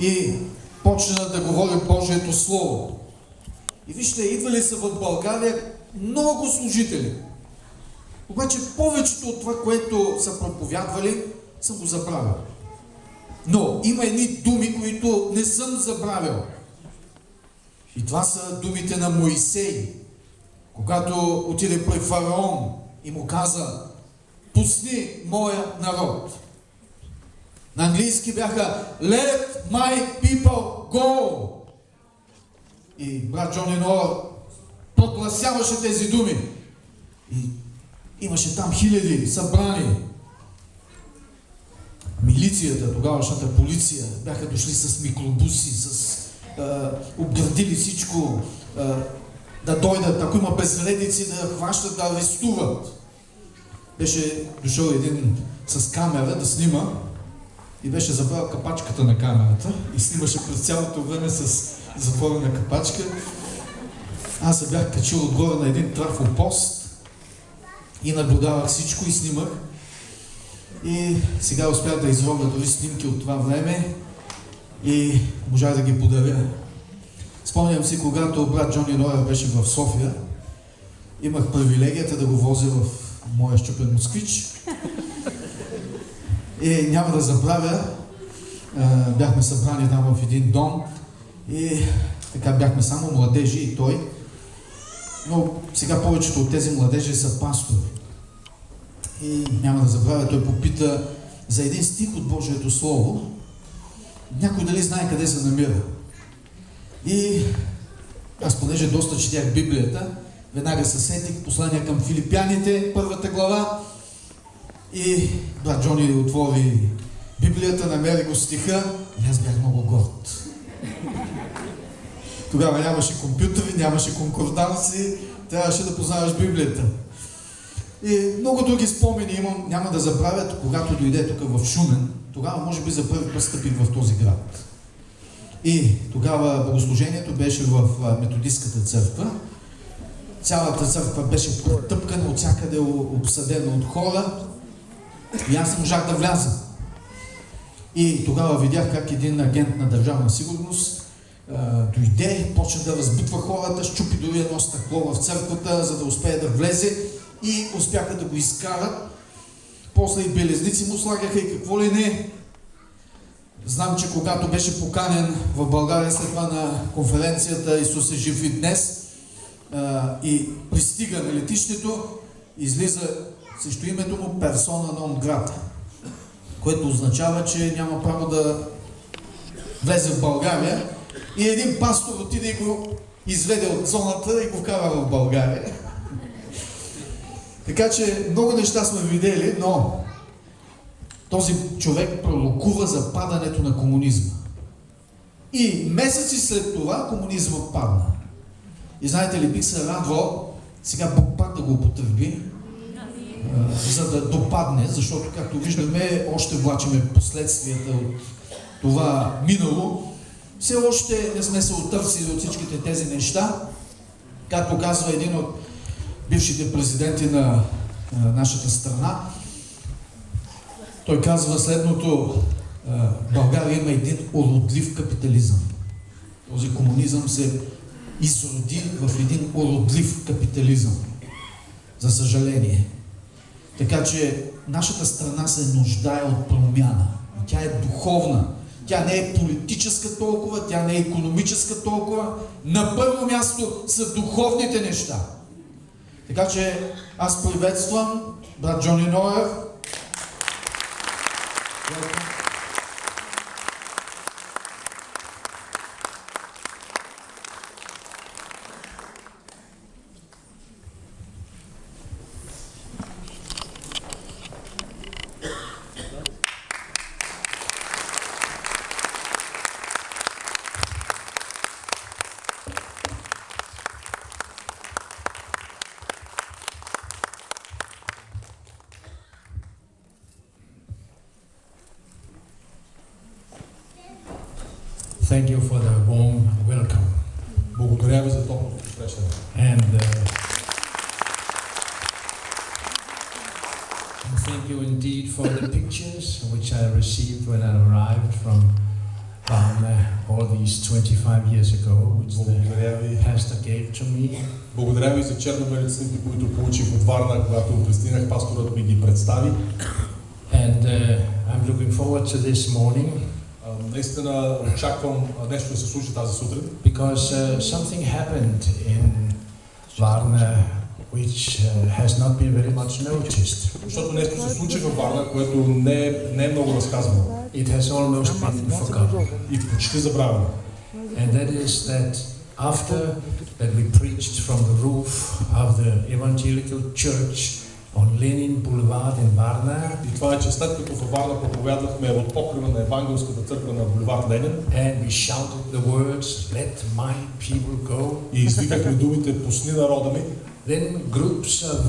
и почна да говори Божието Слово. И вижте, идвали са в България много служители. Обаче повечето от това, което са проповядвали, съм го забравил. Но има едни думи, които не съм забравил. И това са думите на Моисей. Когато отиде при фараон и му каза, пусни моя народ. На английски бяха Let my people go. И брат Джони Ноа прогласяваше тези думи. И имаше там хиляди събрани. Милицията, тогавашната полиция, бяха дошли с микробуси, с е, обградили всичко, е, да дойдат, ако има безредици, да хващат, да арестуват. Беше дошъл един с камера да снима и беше забрал капачката на камерата и снимаше през цялото време с затворена капачка. Аз се бях качил отгоре на един трафопост и наблюдавах всичко и снимах. И сега успях да изробя дори снимки от това време и можах да ги подаря. Спомням си, когато брат Джони Роя беше в София, имах привилегията да го возя в моя щупен москвич. И няма да забравя, бяхме събрани там в един дом и така бяхме само младежи и той. Но сега повечето от тези младежи са пастори. И няма да забравя, той попита за един стих от Божието Слово. Някой дали знае къде се намира. И аз понеже доста четях Библията, веднага се сетих послания към филипяните, първата глава. И брат Джони отвори Библията, намери го стиха и аз бях много горд. Тогава нямаше компютъри, нямаше конкорданси, трябваше да познаваш Библията. И много други спомени имам, няма да забравят, когато дойде тук в Шумен, тогава може би за първи път стъпих в този град. И тогава богослужението беше в методистската църква. Цялата църква беше потъпкана, от всякъде обсъдена от хора. И аз не можах да вляза. И тогава видях как един агент на държавна сигурност дойде, почна да разбутва хората, щупи дори едно стъкло в църквата, за да успее да влезе и успяха да го изкарат. После и белезници му слагаха и какво ли не. Знам, че когато беше поканен в България след това на конференцията Исус е жив и днес и пристига на летището, излиза срещу името му персона нон грата, което означава, че няма право да влезе в България и един пастор отиде и го изведе от зоната и го вкара в България. Така че много неща сме видели, но този човек пророкува за падането на комунизма. И месеци след това комунизма падна. И знаете ли, бих се радвал сега Бог пак да го употреби, за да допадне, защото, както виждаме, още влачиме последствията от това минало. Все още не сме се отърсили от всичките тези неща. Както казва един от бившите президенти на нашата страна, той казва следното, България има един уродлив капитализъм. Този комунизъм се изроди в един уродлив капитализъм. За съжаление. Така че нашата страна се нуждае от промяна. Тя е духовна. Тя не е политическа толкова, тя не е економическа толкова. На първо място са духовните неща. Така че аз приветствам брат Джони Ноев. to this morning А, Наистина очаквам а, нещо да се случи тази сутрин, because uh, something happened in Varna which uh, has not been very much noticed. защото нещо се случи във Варна, което не е, не е много разказвано It has almost been forgotten. и почти забравено. And that is that after that we preached from the roof of the evangelical church on Lenin Boulevard in Varna, И това е, че след като във Варна проповядвахме от покрива на Евангелската църква на Боливар Ленин and we shouted the words, Let my people go, и извикахме думите «Пусни народа ми», then groups of,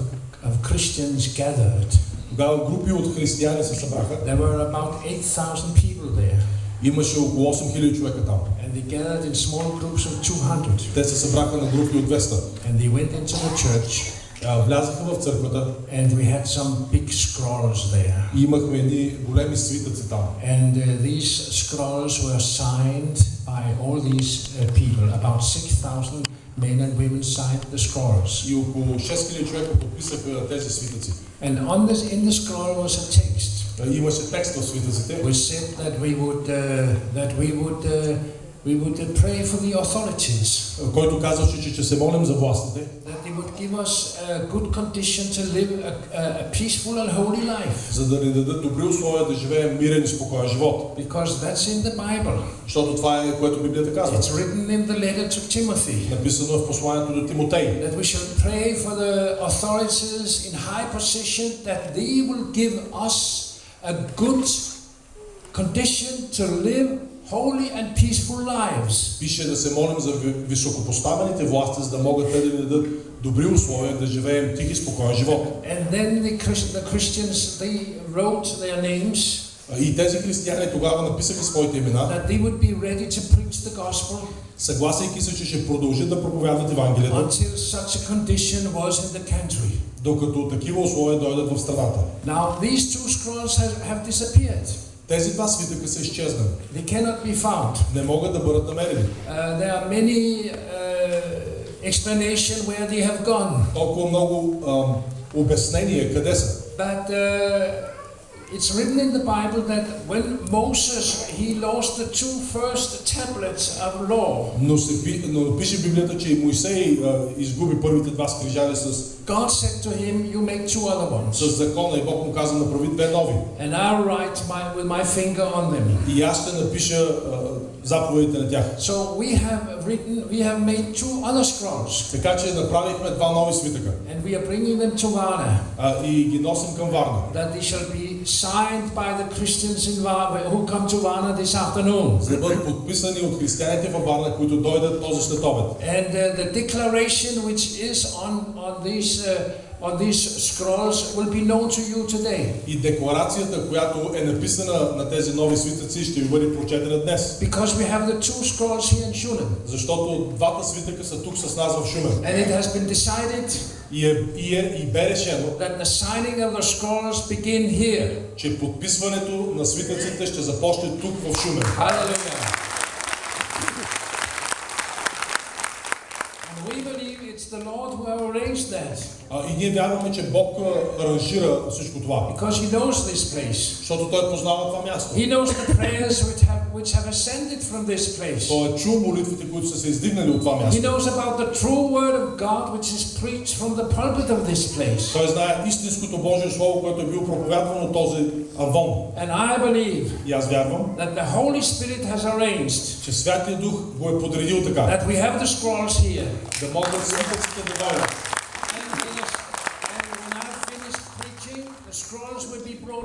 of Christians gathered. тогава групи от християни се събраха. There were about 8,000 people there, Имаше около 8000 човека там. and they gathered in small groups of 200. Те се събраха на групи от 200. And they went into the church, А, Влязаха в църквата and we had some big scrolls there. и имахме едни големи свитъци там. And uh, these scrolls were signed by all these uh, people. About 6,000 men and women signed the scrolls. И около 6000 човека подписаха тези свитъци. And on this, in the scroll was a text А, Имаше текст в свитъците, which said that we would, uh, that we would, uh, we would uh, pray for the authorities, който казваше, че, че се молим за властите, that they would give us a good condition to live a, a, a peaceful and holy life. за да ни дадат добри условия да живеем мирен и спокоен живот. Because that's in the Bible. Защото това е което Библията казва. It's written in the letter to Timothy. Написано е в посланието до Тимотей. that we should pray for the authorities in high position that they will give us a good condition to live holy and peaceful lives. Пише да се молим за ви- високопоставените власти, за да могат те да ни дадат добри условия да живеем тих и спокоен живот. And then the, Christ- the Christians, they wrote their names И тези християни тогава написаха своите имена, that they would be ready to preach the gospel съгласяйки се, че ще продължат да проповядват Евангелието, until such a condition was in the country. докато такива условия дойдат в страната. Now, these two scrolls have, have disappeared. Тези два свитъка са изчезнали. They cannot be found. Не могат да бъдат намерени. Uh, there are many uh, explanation where they have gone, Толкова много ам, обяснения къде са. but uh, it's written in the Bible that when Moses he lost the two first tablets of law, Но, се, пи- но пише в Библията, че и Моисей а, изгуби първите два скрижали с, God said to him, "You make two other ones, с закона и Бог му каза направи две нови. and I'll write my, with my finger on them." И аз ще напиша а, заповедите на тях. So we have written, we have made two other scrolls, Така че направихме два нови свитъка and we are bringing them to Varna, а, и ги носим към Варна. that they shall be signed by the Christians in Varna who come to Varna this afternoon. За да бъдат подписани от християните във Варна, които дойдат този след обед. And uh, the declaration which is on, on, these, uh, on these scrolls will be known to you today. И декларацията, която е написана на тези нови свитъци, ще ви бъде прочетена днес. Because we have the two scrolls here in Schulen. Защото двата свитъка са тук с нас в Шумен. And it has been decided И, е, и, е, и бе решено, that the signing of the scrolls begin here. че подписването на свитъците ще започне тук в Шумен. Hallelujah. And we believe it's the Lord who have arranged that. А, и ние вярваме, че Бог аранжира всичко това. Because He knows this place. Защото Той познава това място. He knows the prayers which have, which have ascended from this place. Той е чул молитвите, които са се издигнали от това He място. knows about the true word of God which is preached from the pulpit of this place. Той знае истинското Божие Слово, което е било проповядвано този Авон. And I believe И аз вярвам, that the Holy Spirit has arranged че Святия Дух го е подредил така. that we have the scrolls here. Да могат свитъците да дойдат.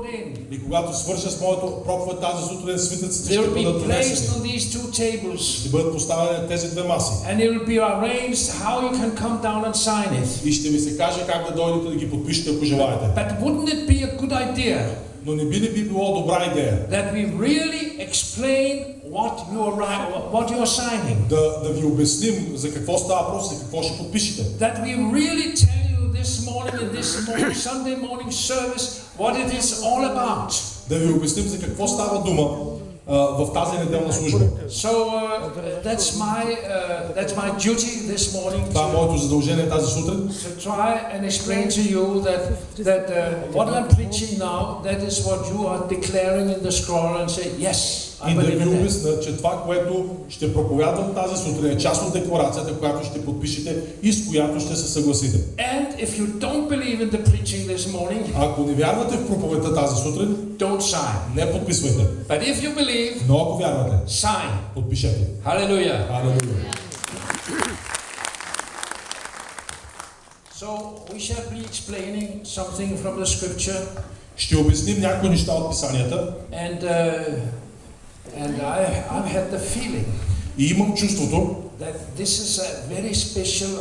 will be brought in. И когато свърша с моето проповед тази сутрин, свитъците They ще will be бъдат placed донесени. on these two tables. Ще бъдат поставени на тези две маси. And it will be arranged how you can come down and sign it. И ще ви се каже как да дойдете да ги подпишете, ако желаете. But wouldn't it be a good idea Но не би ли би било добра идея that we really explain what you are, ri- what you are signing? да, да ви обясним за какво става въпрос, за какво ще подпишете? That we really tell you this morning in this morning, Sunday morning service what it is all about. Да ви обясним за какво става дума а, в тази неделна служба. So uh, that's my uh, that's my duty this morning Това е to, моето задължение тази сутрин. to try and explain to you that that uh, what I'm preaching now that is what you are declaring in the scroll and say yes Обясня, че това, което ще проповядвам тази сутрин е част от декларацията, която ще подпишете и с която ще се съгласите. And if you don't believe in the preaching this morning, Ако не вярвате в проповедта тази сутрин, don't sign. не подписвайте. But if you believe, Но ако вярвате, sign. подпишете. Hallelujah. Алелуя. So we shall be explaining something from the scripture, Ще обясним някои неща от писанията and uh, and I I've had the feeling и имам чувството, that this is a very special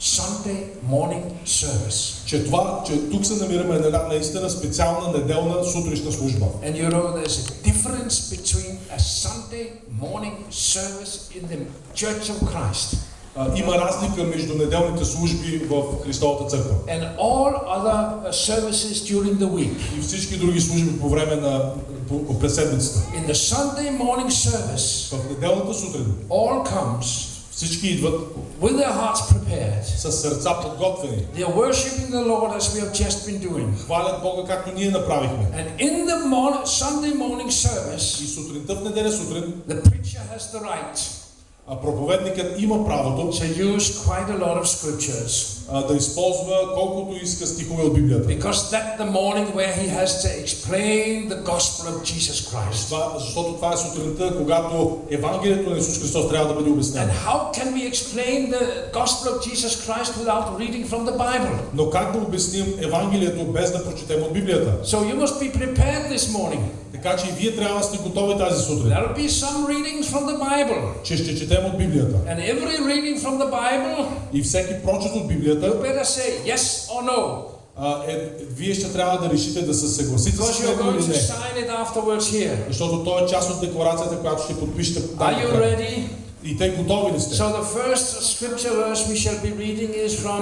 Sunday morning service. че това, че тук се намираме на една наистина специална неделна сутрешна служба. And you know there's a difference between a Sunday morning service in the Church of Christ А, има разлика между неделните служби в Христовата църква and all other uh, services during the week. и всички други служби по време на по, през седмицата. In the Sunday morning service, В неделната сутрин all comes всички идват with their hearts prepared. с сърца подготвени, They are worshiping the Lord as we have just been doing. хвалят Бога както ние направихме. And in the morning, Sunday morning И service, сутринта в неделя сутрин the preacher has the right а проповедникът има правото to use quite a lot of scriptures. а, да използва колкото иска стихове от Библията. Because the morning where he has to explain the gospel of Jesus Christ. Това, защото това е сутринта, когато Евангелието на Исус Христос трябва да бъде And обяснено. how can we explain the gospel of Jesus Christ without reading from the Bible? Но как да обясним Евангелието без да прочетем от Библията? So you must be prepared this morning. Така че и вие трябва да сте готови тази сутрин, be some readings from the Bible. че ще четем от Библията. And every reading from the Bible, И всеки прочет от Библията, you better say yes or no. а, е, вие ще трябва да решите да се съгласите с него или не. sign it afterwards here. Защото то е част от декларацията, която ще подпишете. Are you ready? И те готови ли сте? So the first scripture verse we shall be reading is from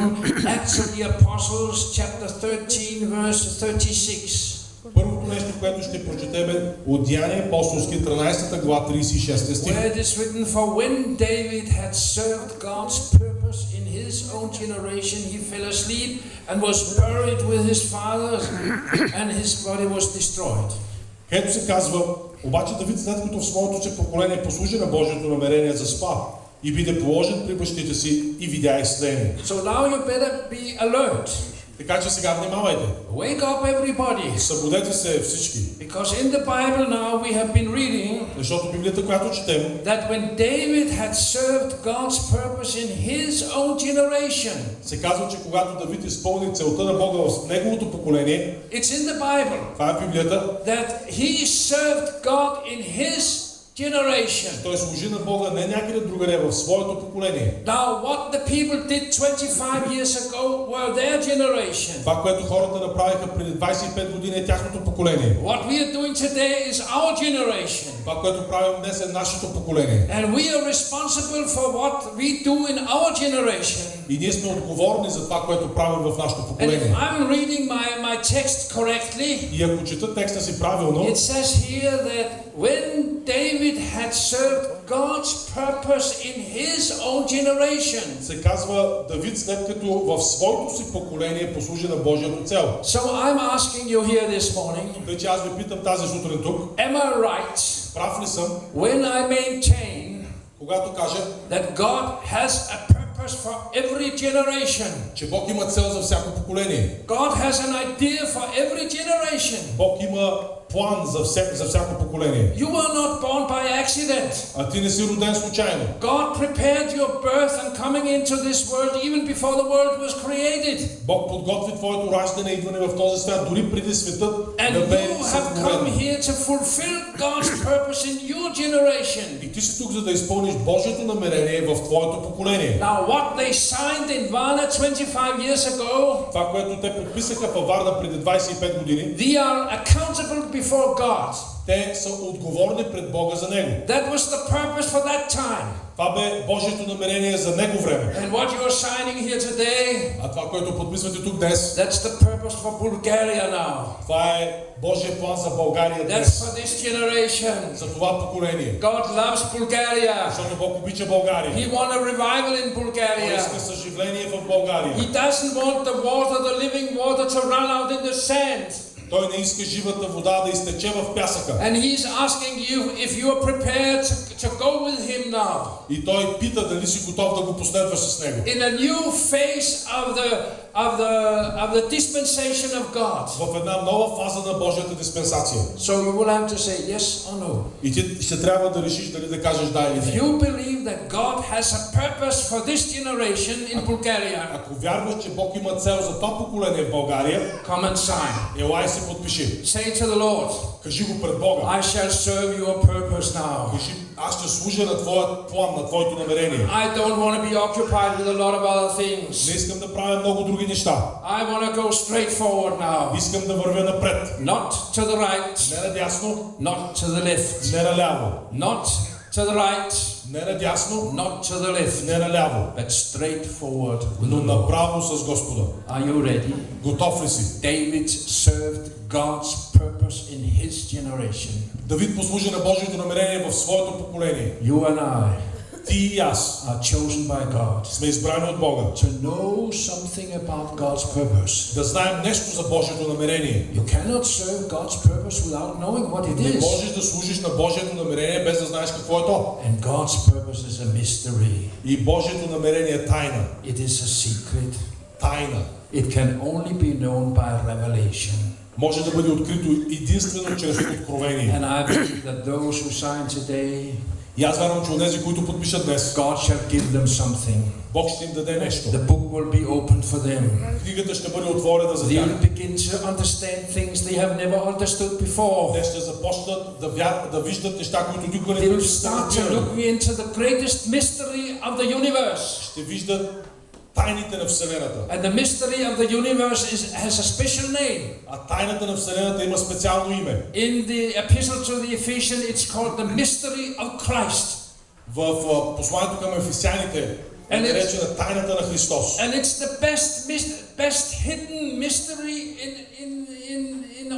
Acts of the Apostles, chapter 13, verse 36. Нещо, което ще прочетем от Деяния апостолски 13 глава 36 стих. Where it is written, For when David had served God's purpose in his own generation, he fell asleep and was buried with his fathers, and his body was destroyed. Ето се казва, обаче Давид след като в своето си поколение послужи на Божието намерение за спа и биде положен при бащите си и видя изследение. So now you better be alert. Така че сега внимавайте. Wake up, everybody. Събудете се всички. Because in the Bible now we have been reading Защото Библията, която четем, that when David had served God's purpose in his own generation, се казва, че когато Давид изпълни целта на Бога в неговото поколение, it's in the Bible това е Библията, that he served God in his generation. той служи на Бога не някъде другаде в своето поколение. Now, what the people did 25 years ago were their generation. Това, което хората направиха преди 25 години е тяхното поколение. What we are doing today is our generation. Това, което правим днес е нашето поколение. And we are responsible for what we do in our generation. И ние сме отговорни за това, което правим в нашето And if поколение. I'm reading my, my text correctly, И ако чета текста си правилно, it says here that when David had served God's purpose in his own generation. се казва Давид след като в своето си поколение послужи на Божията цел. So I'm asking you here this morning, Тъй че аз ви питам тази сутрин тук, am I right прав ли съм, when I maintain когато кажа, that God has a purpose for every generation? че Бог има цел за всяко поколение. God has an idea for every generation. Бог има план за, вся, за всяко поколение. You were not born by accident. А ти не си роден случайно. God prepared your birth and coming into this world even before the world was created. Бог подготви твоето раждане и идване в този свят, дори преди светът And да бе you have come сътворен. here to fulfill God's purpose in your generation. И ти си тук, за да изпълниш Божието намерение в твоето поколение. Now, what they signed in Varna 25 years ago, Това, което те подписаха във Варна преди 25 години, they are accountable before God. Те са отговорни пред Бога за него. That was the purpose for that time. Това бе Божието намерение за него време. And what you are signing here today, А това, което подписвате тук днес, that's the purpose for Bulgaria now. това е Божия план за България That's днес. for this generation. За това поколение. God loves Bulgaria. Защото Бог обича България. He wants a revival in Той Bulgaria. иска съживление в България. He doesn't want the water, the living water, to run out in the sand. Той не иска живата вода да изтече в пясъка. And he's asking you if you are prepared to, to go with him now И той пита дали си готов да го последваш с него. in a new phase of the of the of the dispensation of God. В една нова фаза на Божията диспенсация. So you will have to say yes or no. И ти ще трябва да решиш дали да кажеш да или If не. you believe that God has a purpose for this generation in Bulgaria, Ако вярваш, че Бог има цел за това поколение в България, come and sign. елай се подпиши. Say to the Lord, Кажи го пред Бога. I shall serve your purpose now. Кажи, аз ще служа на твоят план, на твоето намерение. I don't want to be occupied with a lot of other Не things. искам да правя много други неща. I want to go straight forward now. Искам да вървя напред. Not to the right, Не надясно, not to the left. не наляво. Not to the right, Не надясно, not to the left, не наляво. but straight forward with Но the Lord. направо с Господа. Are you ready? Готов ли си? David served God's purpose in his generation. Давид послужи на Божието намерение в своето поколение. You and I Ти и аз are chosen by God сме избрани от Бога. to know something about God's purpose. Да знаем нещо за Божието намерение. You cannot serve God's purpose without knowing what it Не is. можеш да служиш на Божието намерение без да знаеш какво е то. And God's purpose is a mystery. И Божието намерение е тайна. It is a secret. Тайна. It can only be known by revelation. Може да бъде открито единствено чрез откровение. And I believe that those who sign today, И аз вярвам, че онези, които подпишат днес, God shall give them something. Бог ще им даде нещо. The book will be opened for them. Книгата ще бъде отворена за тях. Begin to understand things they have never understood before. Те ще започнат да, вяр... да виждат неща, които никога не They will биха се start to look into the greatest mystery of the universe. Ще виждат тайните на Вселената. And the mystery of the universe is, has a special name. А тайната на Вселената има специално име. In the epistle to the Ephesians, it's called the mystery of Christ. В а, посланието към ефесяните е And it's- наречена тайната на Христос. And it's the best, mis- best hidden mystery in, in, in, in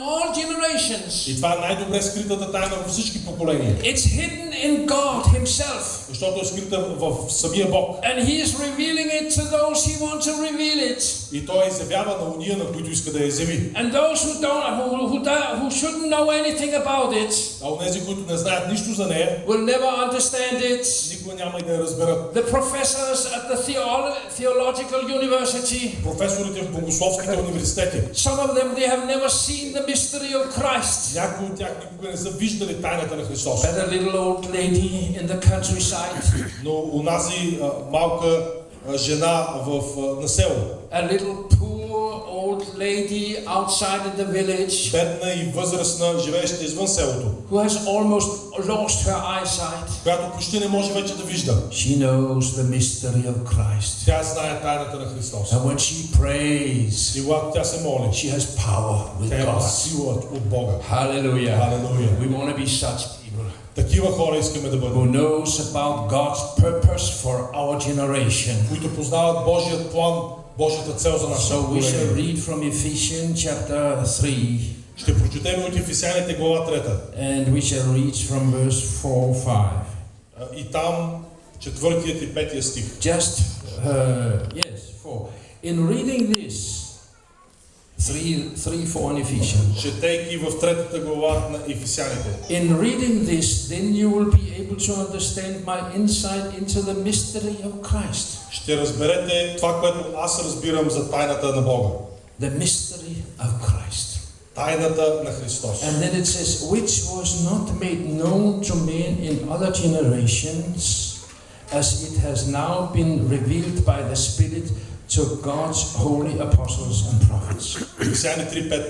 all generations. И това е най-добре скритата тайна във всички поколения. It's hidden in God Himself. Защото е скрита в самия Бог. And He is revealing it to those He wants to reveal it. И Той я изявява на уния, на които иска да я изяви. And those who don't, who, who, do- who shouldn't know anything about it, А онези, които не знаят нищо за нея, will never understand it. никога няма и да я разберат. The professors at the theolo- theological university, Професорите в богословските университети, some of them they have never seen the mystery of Christ. някои от тях никога не са виждали тайната на Христос. But a little old lady in the countryside, Но унази малка жена в, на село, a little poor old lady outside of the village бедна и възрастна, живееща извън селото, who has almost lost her eyesight. която почти не може вече да вижда. She knows the mystery of Christ. Тя знае тайната на Христос. And when she prays, И когато тя се моли, she has power with тя има God. сила от Бога. Hallelujah. Халелуя. We want to be such people Такива хора искаме да who бъдем, knows about God's purpose for our generation. които познават Божият план, Божията цел за нашето So we shall поколение. read from Ephesians chapter 3 Ще прочетем от Ефесяните глава 3. and we shall read from verse 4 5. А, И там четвъртият и петия стих. Just, uh, yes, 4. In reading this, 3, 3 4 in Ephesians. Четейки в третата глава на Ефесяните. In reading this, then you will be able to understand my insight into the mystery of Christ. Ще разберете това, което аз разбирам за тайната на Бога. The mystery of Christ. Тайната на Христос. And then it says, which was not made known to men in other generations, as it has now been revealed by the Spirit to God's holy apostles and prophets. Ефесяни 3.5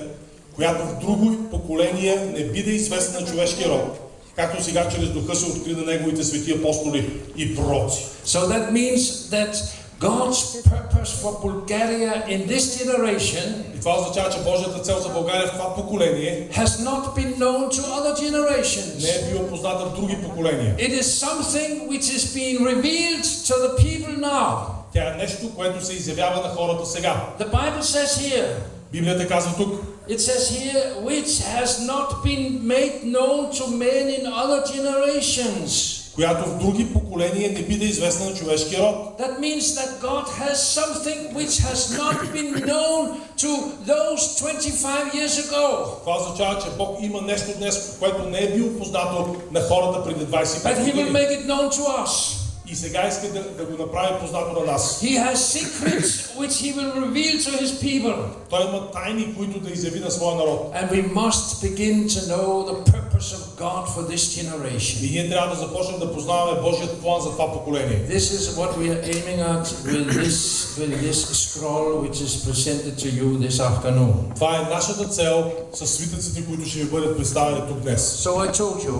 Която в друго поколение не биде известна на човешкия род, както сега чрез духа се откри на неговите свети апостоли и пророци. So that means that God's purpose for Bulgaria in this generation И това означава, че Божията цел за България в това поколение has not been known to other не generations. е била позната в други поколения. It is something which is being revealed to the people now. Тя е нещо, което се изявява на хората сега. The Bible says here, Библията казва тук, it says here, which has not been made known to men in other generations. която в други поколения не биде известна на човешкия род. That means that God has something which has not been known to those 25 years ago. Това означава, че Бог има нещо днес, което не е било познато на хората преди 25 But He will години. make it known to us. И сега иска да, да го направи познато на нас. He has secrets which He will reveal to His people. Той има тайни, които да изяви на своя народ. And we must begin to know the purpose of God for this И generation. ние трябва да започнем да познаваме Божият план за това поколение. This is what we are aiming at with this, with this scroll which is presented to you this afternoon. Това е нашата цел с свитъците, които ще ви бъдат представени тук днес. So I told you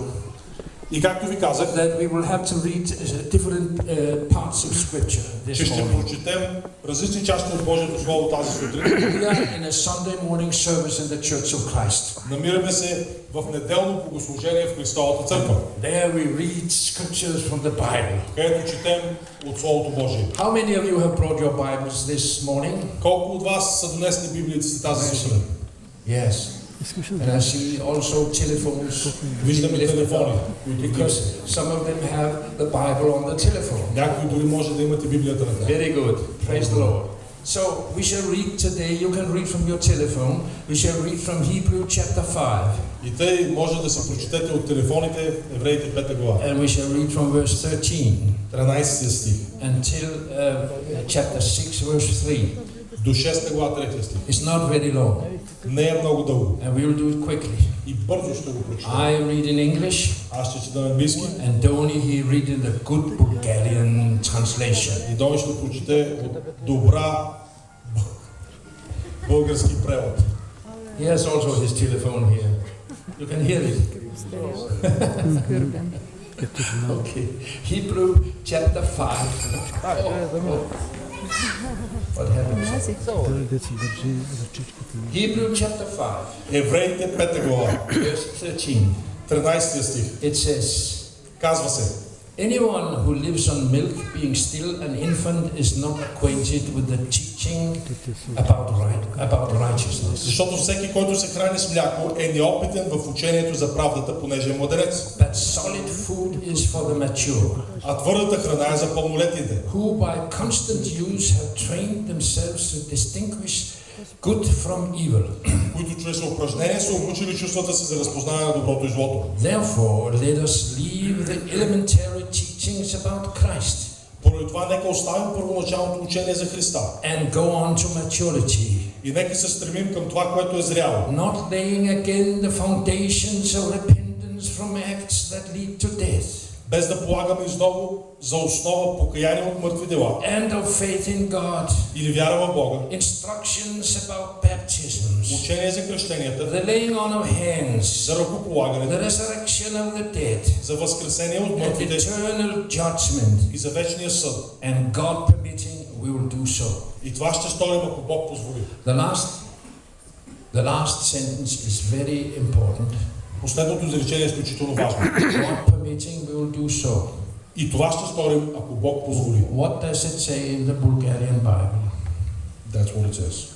И както ви казах, that we will have to read uh, different uh, parts of Scripture че this ще morning. прочетем различни части от Божието Слово тази сутрин. We are in a Sunday morning service in the Church of Christ. Намираме се в неделно богослужение в Христовата църква, There we read scriptures from the Bible. където четем от Словото Божие. How many of you have brought your Bibles this morning? Колко от вас са донесли Библията си тази сутрин? Yes. And I see also telephones. Виждаме lifted телефони, up, които Because вдигат. some of them have the Bible on the telephone. Някои дори може да имате Библията на тях. Very good. Praise the Lord. So we shall read today, you can read from your telephone, we shall read from Hebrew chapter 5, И тъй може да се прочетете от телефоните Евреите 5 глава. and we shall read from verse 13 13 стих until uh, chapter 6, verse 3. до 6 глава 3 стих. It's not very long, And we will do it quickly. I read in English. And Tony he read in the good Bulgarian translation. He has also his telephone here. You can hear it. okay. Hebrew chapter 5. Oh, oh. What държи ръчичката на Hebrew chapter 5, Евреите 5 глава, verse 13. 13 стих. It says, Казва се, Anyone who lives on milk, being still an infant, is not acquainted with the teaching about, right, about righteousness. защото всеки, който се храни с мляко, е неопитен в учението за правдата, понеже е младенец. But solid food is for the mature, А твърдата храна е за пълнолетните, who by constant use have trained themselves to distinguish good from evil. които чрез упражнение са обучили чувствата си за разпознаване на доброто и злото. Therefore, let us leave the elementary teachings about Christ. Поради това нека оставим първоначалното учение за Христа. And go on to maturity, и нека се стремим към това, което е зряло, not laying again the foundations of repentance from acts that lead to death, без да полагаме изново за основа покаяние от мъртви дела. And of faith in God, или вяра в Бога, instructions about baptisms, учение за кръщенията, the laying on of hands, за ръкополагането, the resurrection of the dead, за възкресение от and мъртвите eternal judgment, и за вечния съд. and God permitting, we will do so. И това ще сторим, ако Бог позволи. The last, the last sentence is very important. Последното изречение е изключително важно. God permitting, we will do so. И това ще сторим, ако Бог позволи. What does it say in the Bulgarian Bible? That's what it says.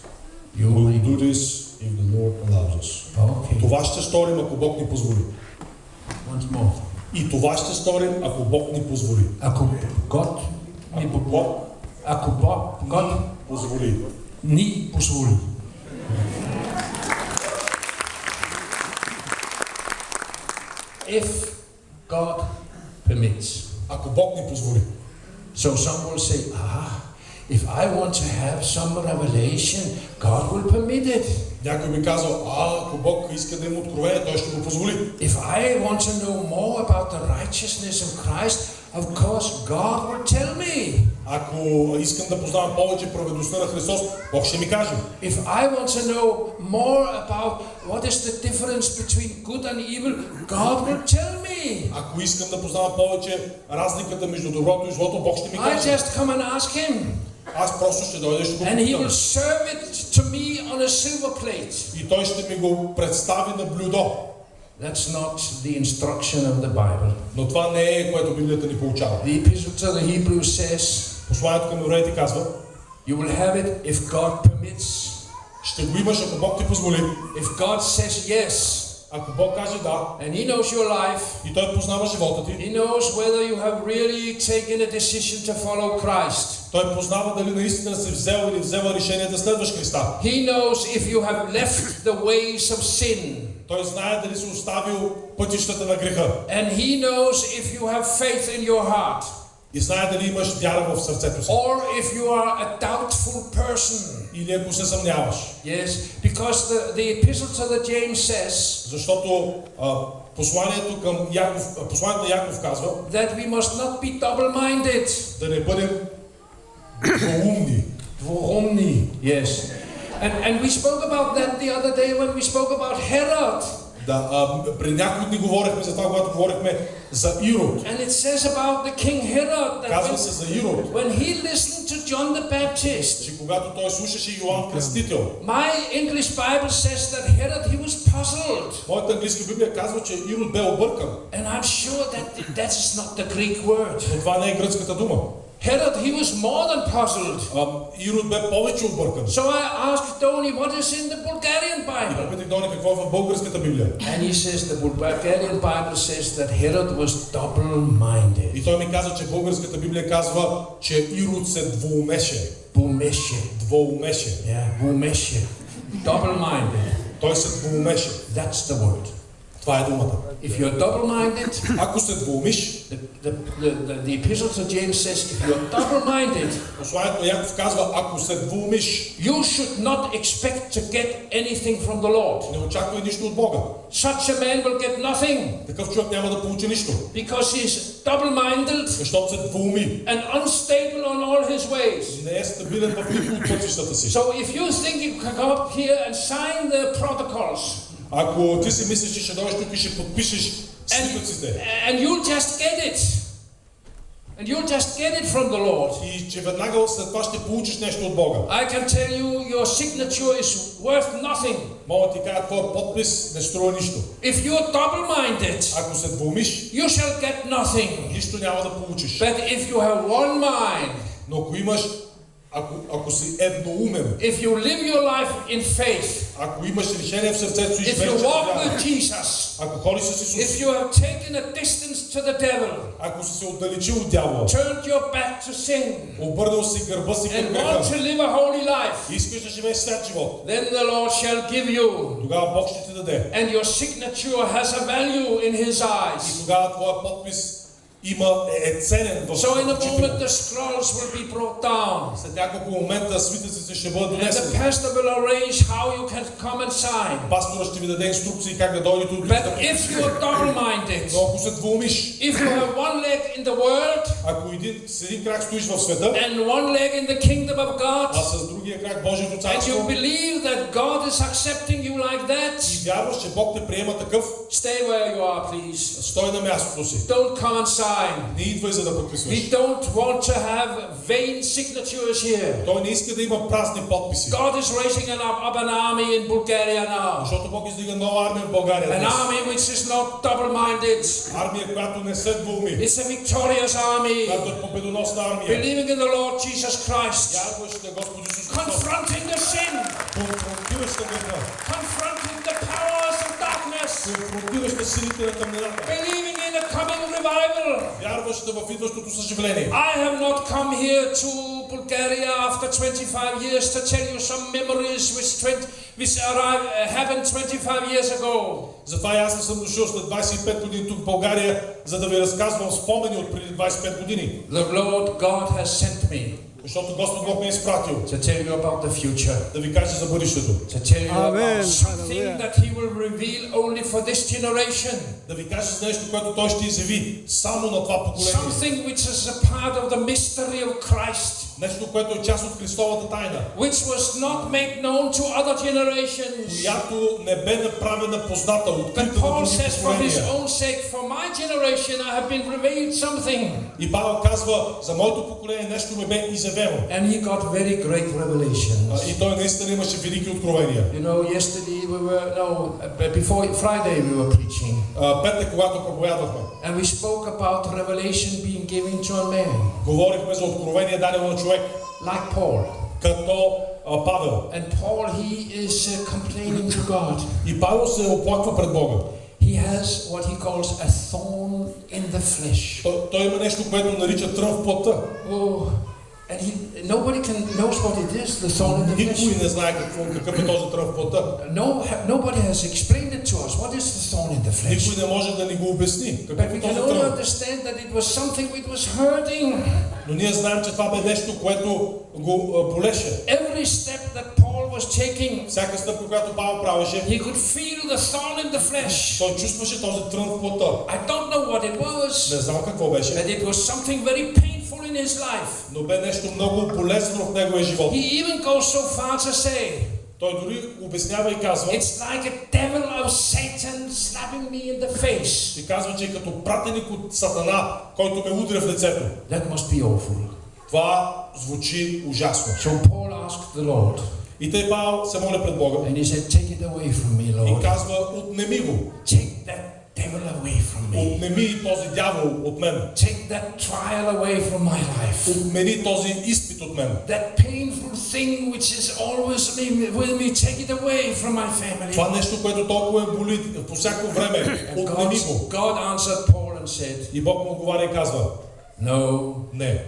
You We will read. do this if the Lord allows us. Okay. Това ще сторим, ако Бог ни позволи. Once more. И това ще сторим, ако Бог ни позволи. Ако God ни, Ако Бог ако Бог, позволи. ни позволи. If God permits. Ако Бог ни позволи. So some will say, ah, if I want to have some revelation, God will permit it. Някой би казал, а ако Бог иска да има откровение, той ще го позволи. If I want to know more about the righteousness of Christ, of course God will tell me. Ако искам да познавам повече праведността на Христос, Бог ще ми каже. If I want to know more about what is the difference between good and evil, God will tell me. Ако искам да познавам повече разликата между доброто и злото, Бог ще ми I каже. just come and ask Him. аз просто ще дойда и ще го And he will попитам. serve it to me on a silver plate. И той ще ми го представи на блюдо. That's not the instruction of the Bible. Но това не е което Библията ни получава. The Epistle to the Hebrews says, Посланието към евреите казва, You will have it if God permits. ще го имаш, ако Бог ти позволи. If God says yes, Ако Бог каже да, and He knows your life, и Той познава живота ти, He knows whether you have really taken a decision to follow Christ. Той познава дали наистина си взел или взела решение да следваш Христа. He knows if you have left the ways of sin. Той знае дали си оставил пътищата на греха. And He knows if you have faith in your heart. И знае дали имаш вяра в сърцето си. Or if you are a doubtful person. Или ако се съмняваш. Yes, because the, the epistle to the James says Защото а, посланието към Яков, посланието на Яков казва that we must not be double-minded. да не бъдем двоумни. Dvoromni. Yes. And, and we spoke about that the other day when we spoke about Herod. Да, а, при някои дни говорихме за това, когато говорихме за Ирод. And it says about the king Herod that Казва се за Ирод, when he listened to John the Baptist, че когато той слушаше Йоанн Кръстител, my English Bible says that Herod he was puzzled. моята английска Библия казва, че Ирод бе объркан. And I'm sure that that is not the Greek word. Но това не е гръцката дума. Herod he was more than puzzled. Ирод бе повече объркан. So I asked Tony what is in the Bulgarian И Bible. попитах Дони какво е в българската Библия. And he says the Bulgarian Bible says that Herod was double-minded. И той ми каза, че българската Библия казва, че Ирод се двоумеше. Бумеше. Двоумеше. Yeah, bumeshe. Double-minded. Той се двоумеше. That's the word. Това е думата. If you're double-minded, Ако се двоумиш, the, the, the, the, the epistle to James says, if you're double-minded, посланието на Яков казва, ако се двоумиш, you should not expect to get anything from the Lord. не очаквай нищо от Бога. Such a man will get nothing Такъв човек няма да получи нищо. because he's double-minded Защото се двоуми. and unstable on all his ways. Не е стабилен в никой от пътищата си. So if you think you can come up here and sign the protocols Ако ти си мислиш, че ще дойдеш тук и ще подпишеш and, свитъците and you'll just get it, and you'll just get it from the Lord, и че веднага след това ще получиш нещо от Бога. I can tell you your signature is worth nothing. Мога да ти кажа, твой подпис не струва нищо. If you're double-minded, Ако се двоумиш, you shall get nothing. нищо няма да получиш. But if you have one mind, Но ако имаш, if you live your life in faith, if you walk with Jesus, if you have taken a distance to the devil, turned your back to sin, and want to live a holy life, then the Lord shall give you, and your signature has a value in His eyes тогава твоя подпис има, е, е ценен в So in a очите moment му. the scrolls will be brought down, След няколко момента свитъците ще бъдат and the донесени. pastor will arrange how you can come and sign. Пастора ще ви даде инструкции как да дойдете от But да if you are double-minded, Но ако се двумиш, if you have one leg in the world ако един, с един крак стоиш в света, and one leg in the kingdom of а God, с другия крак Божието and you царство, believe that God is accepting you like и that, вярваш, че Бог те приема такъв, stay where you are, please. стой на мястото си. Don't come and sign. Не идвай за да подписваш. We don't want to have vain signatures here. Той не иска да има празни подписи. God is raising an, up, up an army in Bulgaria now. Защото Бог издига нова армия в България. An днес. army which is not double-minded. Армия, която не се двуми. It's a victorious army, Която е победоносна армия. believing in the Lord Jesus Christ, Вярващите Господ Исус Христос. confronting the sin, Конфронтираща греха. Конфронтираща силите на тъмнината. believing in a coming revival. Вярваща в идващото съживление. I have not come here to Bulgaria after 25 years to tell you some memories which, 20, which arrived, uh, happened 25 years ago. Затова аз не съм дошъл след 25 години тук в България, за да ви разказвам спомени от преди 25 години. The Lord God has sent me Защото Господ Бог ме е изпратил to tell you about the future, да ви каже за бъдещето. to tell you Amen. about something Hallelujah. that He will reveal only for this generation, Да ви каже за нещо, което Той ще изяви само на това поколение. something which is a part of the mystery of Christ. Нещо, което е част от Христовата тайна, which was not made known to other generations. която не бе направена позната, But открита на Paul други says, for his поколения. own sake, for my generation, I have been revealed something. И Павел казва, за моето поколение нещо ме бе изявено. And he got very great А, revelations. И той наистина имаше велики откровения. You know, yesterday we were, no, uh, before Friday we were preaching. А, Петък, когато проповядвахме, And we spoke about revelation being given to a man, говорихме за откровение дадено на човек, Like Paul. като а, Павел. And Paul, he is uh, complaining to God. И Павел се оплаква пред Бога. He has what he calls a thorn in the flesh. Той, той има нещо, което нарича трън в плътта. Oh, and he, nobody can knows what it is, the thorn in the Никой flesh. не знае какво, какъв е този трън в плътта. No, ha- nobody has explained it to us. What is the thorn in the flesh? Никой не може да ни го обясни. Какъв But we е can този only трън? understand that it was something which was hurting. Но ние знаем, че това бе нещо, което го а, болеше. Every step that Paul was taking, Всяка стъпка, която Павел правеше, he could feel the thorn in the flesh. той чувстваше този трън в плътта. I don't know what it was, Не знам какво беше, but it was something very painful In his life. но бе нещо много болезнено в неговия живот. He even goes so far to say, Той дори обяснява и казва, It's like a devil of Satan slapping me in the face. и казва, че е като пратеник от Сатана, който ме удря в лицето. That must be awful. Това звучи ужасно. So Paul asked the Lord, И тъй Павел се моля пред Бога and he said, Take it away from me, и Lord. казва, отнеми го. Take devil away from me. Отнеми този дявол от мен. Take that trial away from my life. Отмени този изпит от мен. That painful thing which is always with me, take it away from my family. Това нещо, което толкова ме боли по всяко време, отнеми го. God answered Paul and said, И Бог му отговаря и казва, No, не,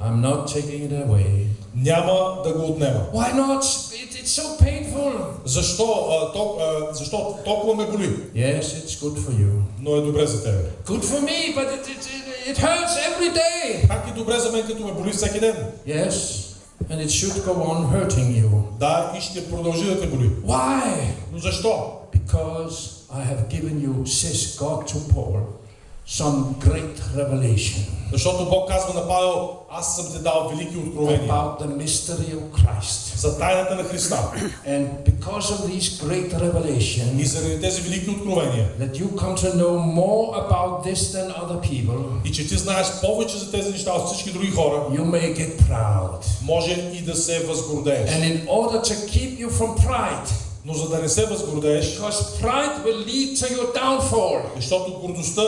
I'm not taking it away. няма да го отнема. Why not? It, it's so painful. Защо, а, тол, а, защо толкова ме боли? Yes, it's good for you. Но е добре за тебе. Good for me, but it, it, it, it hurts every day. Как е добре за мен, като ме боли всеки ден? Yes, and it should go on hurting you. Да, и ще продължи да те боли. Why? Но защо? Because I have given you, says God to Paul, Some great revelation Защото Бог казва на Павел, аз съм ти дал велики откровения about the mystery of Christ. за тайната на Христа. And because of these great И revelations, заради тези велики откровения, that you come to know more about this than other people, и че ти знаеш повече за тези неща от всички други хора, you may get proud. може и да се възгордееш. And in order to keep you from pride, Но за да не се възгордееш, because pride will lead to your downfall. защото гордостта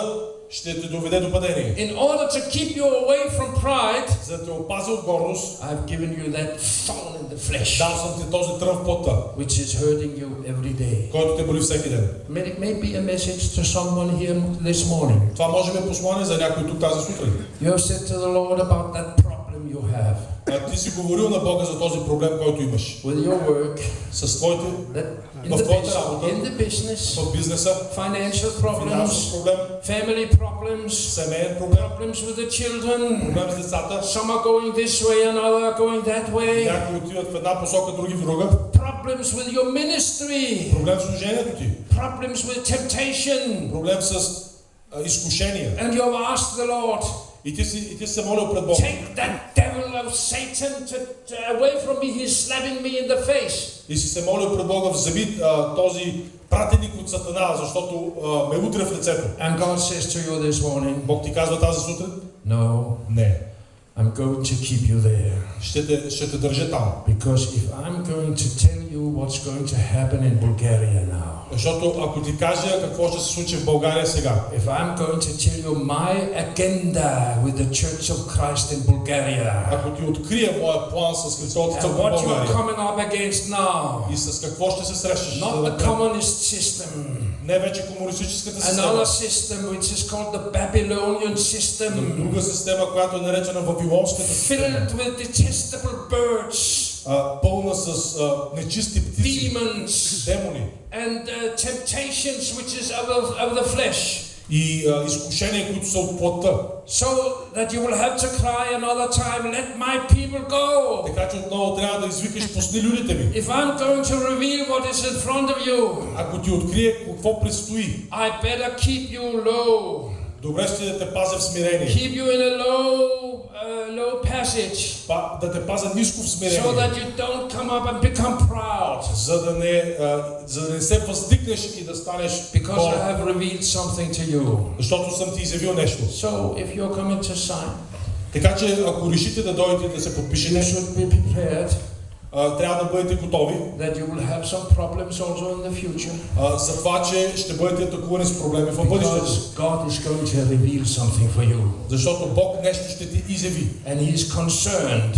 ще те доведе до падение. In order to keep you away from pride, За да те опазя от гордост, I've given you that thorn in the flesh, дал съм ти този трън в плътта, which is hurting you every day. който те боли всеки ден. May it may be a message to someone here this morning. Това може би е послание за някой тук тази сутрин. You have said to the Lord about that problem you have А ти си говорил на Бога за този проблем, който имаш. with your work, С твоите that in В the, твоята business, работа. in the business, в бизнеса, financial финансов problems, проблем, family problems, семейен проблем, problems with the children. проблем с децата. Some are going this way, and others are going that way. Някои отиват в една посока, други в друга. Problems with your ministry, Проблем с служението ти. problems with temptation. Проблем с а, изкушения. And you have asked the Lord, И ти си, и ти се молил пред Бога. take that devil of Satan to, to away from me. He's slapping me in the face. И си се молил пред Бога, вземи а, този пратеник от Сатана, защото а, ме удря в лицето. And God says to you this morning, Бог ти казва тази сутрин? No, Не. I'm going to keep you there. Ще те, ще те държа там. Because if I'm going to tell you what's going to happen in Bulgaria now, Защото ако ти кажа какво ще се случи в България сега, if I'm going to tell you my agenda with the Church of Christ in Bulgaria, ако ти открия моя план с Христовата and църква в what you're България coming up against now, и с какво ще се срещаш, not the занапред. communist system, не вече комунистическата another система, system which is called the Babylonian но system, друга система, която е наречена Вавилонската система, filled with detestable birds, а, пълна с а, нечисти птици, demons, демони and uh, temptations which is of, of, of the flesh. и а, изкушения, които са от плътта. So that you will have to cry another time, let my people go. Така че отново трябва да извикаш, пусни людите ми. If I'm going to reveal what is in front of you, Ако ти открие какво предстои, I better keep you low. Добре ще да те пазя в смирение. keep you in a low, uh, low passage, Па- Да те пазя ниско в so смирение. that you don't come up and become proud. За да не, а, за да не се въздигнеш и да станеш Because I have revealed something to you. Защото съм ти изявил нещо. So if you're coming to sign, Така че ако решите да дойдете да се you подпишете, should be prepared трябва да бъдете готови that you will have some problems also in the future. а, за това, че ще бъдете атакувани с проблеми в бъдещето. Because God is going to reveal something for you. Защото Бог нещо ще ти изяви. And He is concerned,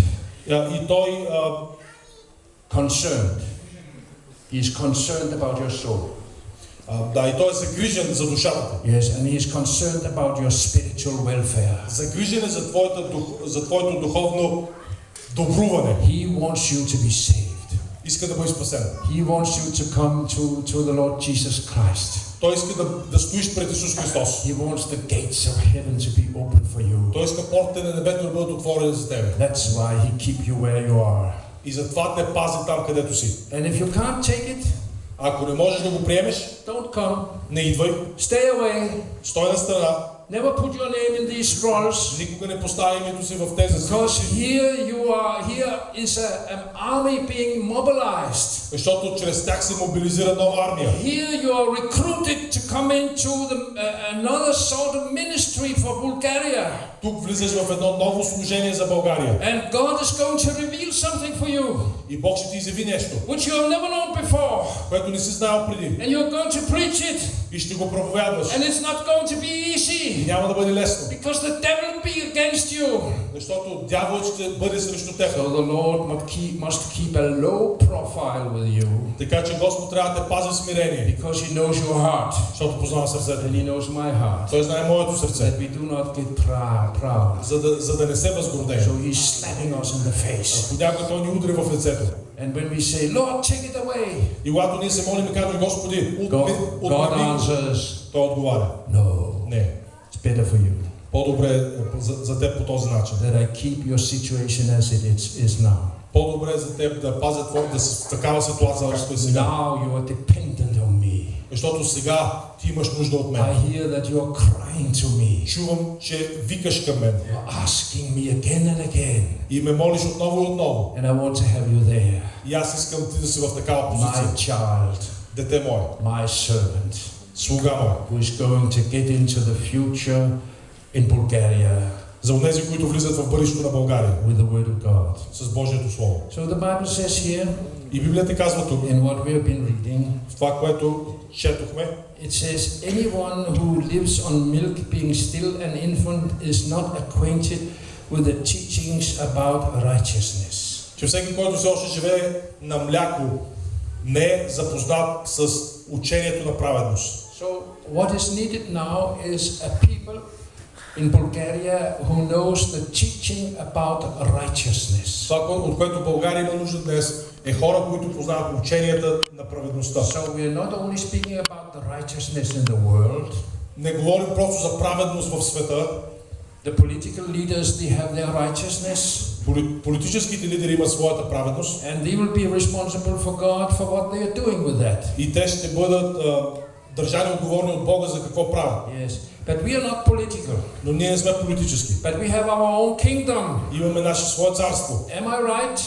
А, И Той а, concerned. He is concerned about your soul. а, да, и той е загрижен за душата ти. Yes, and He is concerned about your spiritual welfare. Загрижен е за, твоята, дух- за твоето духовно добруване. He wants you to be saved. Иска да бъде спасен. He wants you to come to, to the Lord Jesus Christ. Той иска да, да стоиш пред Исус Христос. He wants the gates of heaven to be open for you. Той иска портите на небето да бъдат отворени за тебе. That's why He keep you where you are. И затова те пази там, където си. And if you can't take it, Ако не можеш да го приемеш, don't come. не идвай. Stay away. Стой на страна. Never put your name in these scrolls. Никога не поставя името си в тези Because списъци. here you are, here is a, an army being mobilized. Защото чрез тях се мобилизира нова армия. Here you are recruited to come into the, uh, another sort of ministry for Bulgaria. Тук влизаш в едно ново служение за България. And God is going to reveal something for you, И Бог ще ти изяви нещо, which you have never known before. което не си знаел преди. And you're going to preach it. И ще го проповядваш. And it's not going to be И easy. няма да бъде лесно. Because the devil will be against you. Защото дяволът ще бъде срещу теб. So the Lord must keep, must keep a low profile with you. Така че Господ трябва да те пази в смирение. Because He knows your heart. Защото познава сърцето. And He knows my heart. Той знае моето сърце. That we do not get proud. proud. За да, за да не се възгордее. So He's slapping us in the face. Понякога Той ни удря в лицето. And when we say, Lord, take it away, И когато ние се молим и казваме, Господи, God, отмени God отмени го», answers, Той отговаря. No, Не. it's better for you По-добре е за, за теб по този начин. that I keep your situation as it is, is now. По-добре е за теб да пазя твой, да си в такава ситуация, както е сега. Now you are dependent on me. Защото сега ти имаш нужда от I мен. hear that you are crying to me. Чувам, че викаш към мен. You're asking me again and again. И ме молиш отново и отново. And I want to have you there. И аз искам ти да си в такава My позиция. child, Дете мое, my servant, слуга мое. who is going to get into the future in Bulgaria За тези, които влизат в бъдещето на България. with the Word of God. С Божието Слово. So the Bible says here, И Библията казва тук, in what we have been reading, в това, което четохме, It says, anyone who lives on milk being still an infant is not acquainted with the teachings about righteousness. че всеки, който все още живее на мляко, не е запознат с учението на праведност. So what is needed now is a people in Bulgaria who knows the teaching about righteousness. Това, от което България има нужда днес, е хора, които познават ученията на праведността. So we are not only speaking about the righteousness in the world, Не говорим просто за праведност в света. the political leaders they have their righteousness Поли- Политическите лидери имат своята праведност and they will be responsible for God for what they are doing with that. и те ще бъдат а, държани отговорни от Бога за какво правят. Yes. But we are not political. Но ние не сме политически. But we have our own kingdom. Имаме наше свое царство. Am I right?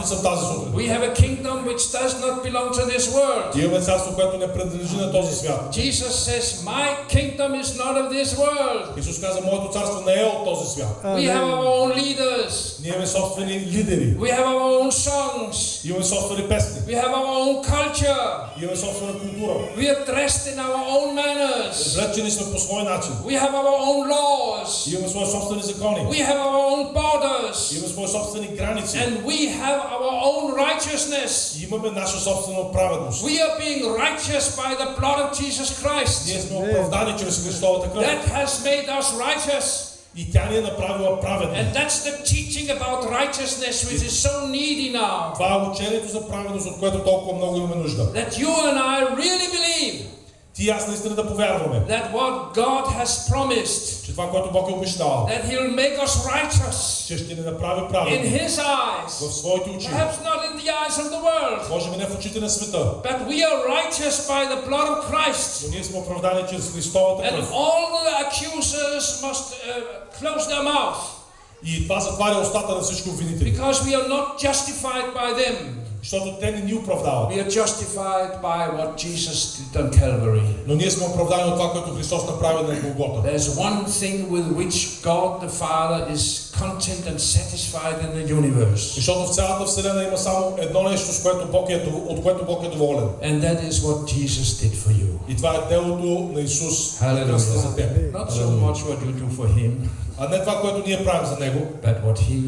Прав ли съм тази сутрин? We have a kingdom which does not belong to this world. Имаме царство, което не принадлежи на този свят. Jesus says, My kingdom is not of this world. Исус каза, моето царство не е от този свят. We have our own leaders. Ние имаме собствени лидери. We have our own songs. Имаме собствени песни. We have our own culture. Имаме собствена култура. We are dressed in our own manners. Облечени сме по свой начин. We have our own laws. Имаме свои собствени закони. We have our own borders. Имаме свои собствени граници. And we have our own righteousness. Имаме наша собствена праведност. We are being righteous by the blood of Jesus Christ. Ние сме оправдани чрез Христовата кръв. That has made us righteous. И тя ни е направила праведни. And that's the teaching about righteousness which is so needy now. Това е учението за праведност, от което толкова много имаме нужда. That you and I really believe Ти ти и аз наистина да повярваме, that what God has promised, че това, което Бог е обещал, that He'll make us righteous че ще ни направи in праведни His eyes, в своите очи. perhaps not in the eyes of the world, Може би не в очите на света, but we are righteous by the blood of Christ. но ние сме оправдани чрез Христовата And кръв. all the accusers must uh, close their mouth И това затваря устата на всички обвинители. because we are not justified by them. Защото те не ни оправдават. We are justified by what Jesus did on Calvary. Но ние сме оправдани от това, което Христос направи на Голгота. There's one thing with which God the Father is content and satisfied in the universe, Защото в цялата Вселена има само едно нещо, с което Бог е, дов- от което Бог е доволен. and that is what Jesus did for you. И това е делото на Исус Халелуя. на кръста за теб. Not so much what you do for Him, А не това, което ние правим за Него, but what He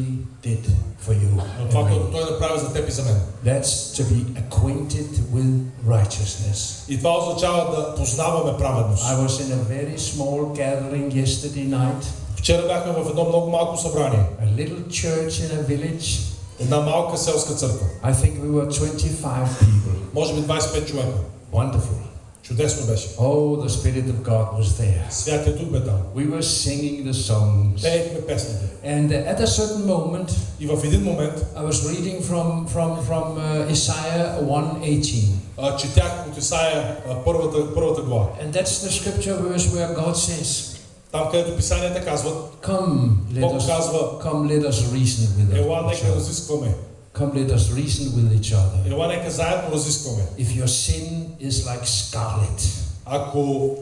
did for you. но това, което Той направи за теб и за мен. That's to be acquainted with righteousness. И това означава да познаваме праведност. I was in a very small gathering yesterday night, Вчера бяхме в едно много малко събрание. a little church in a village. Една малка селска църква. I think we were 25 people. Може би 25 човека. Wonderful. Чудесно беше. Oh, the Spirit of God was there. Святия Дух бе там. We were singing the songs. Пеехме песните. And uh, at a certain moment, И в един момент I was reading from, from, from uh, Isaiah 1.18. а, четях от Исаия а, първата, първата глава. And that's the scripture verse where God says, Там, където писанията казват, Come, let Бог us, казва, come, let us reason with ела each нека other. разискваме. Come, let us reason with each other. Ела нека заедно разискваме. If your sin is like scarlet, Ако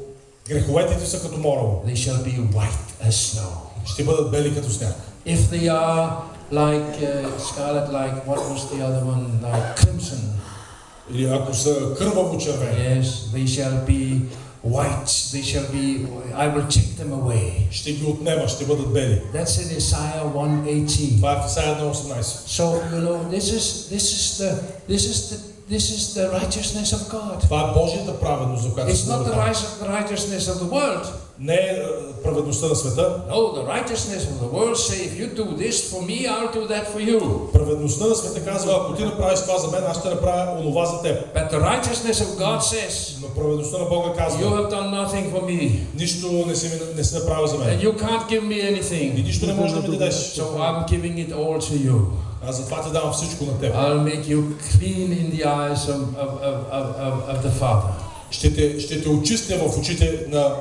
греховете ти са като морово, they shall be white as snow. ще бъдат бели като сняг. If they are like uh, scarlet, like what was the other one? Like crimson. Или ако са кърваво червени, Yes, they shall be white. They shall be. I will take them away. ще ги отнема, ще бъдат бели. That's in Isaiah 1:18. Това е в Исаия 1.18. So you know, this is this is the this is the this is the righteousness of God. Това е Божията праведност, за която It's not the righteousness of the world. Не е праведността на света. No, the righteousness of the world say, if you do this for me, I'll do that for you. Праведността на света казва, ако ти направиш това за мен, аз ще направя онова за теб. But the righteousness of God says, Но праведността на Бога you казва, have done nothing for me, нищо не си, не си направил за and мен. you can't give me И anything. нищо не можеш да ми дадеш. So I'm giving it all to you. Аз затова ти давам всичко на теб. I'll make you clean in the eyes of, of, of, of, of the Father. Ще те, ще те очистя в очите на,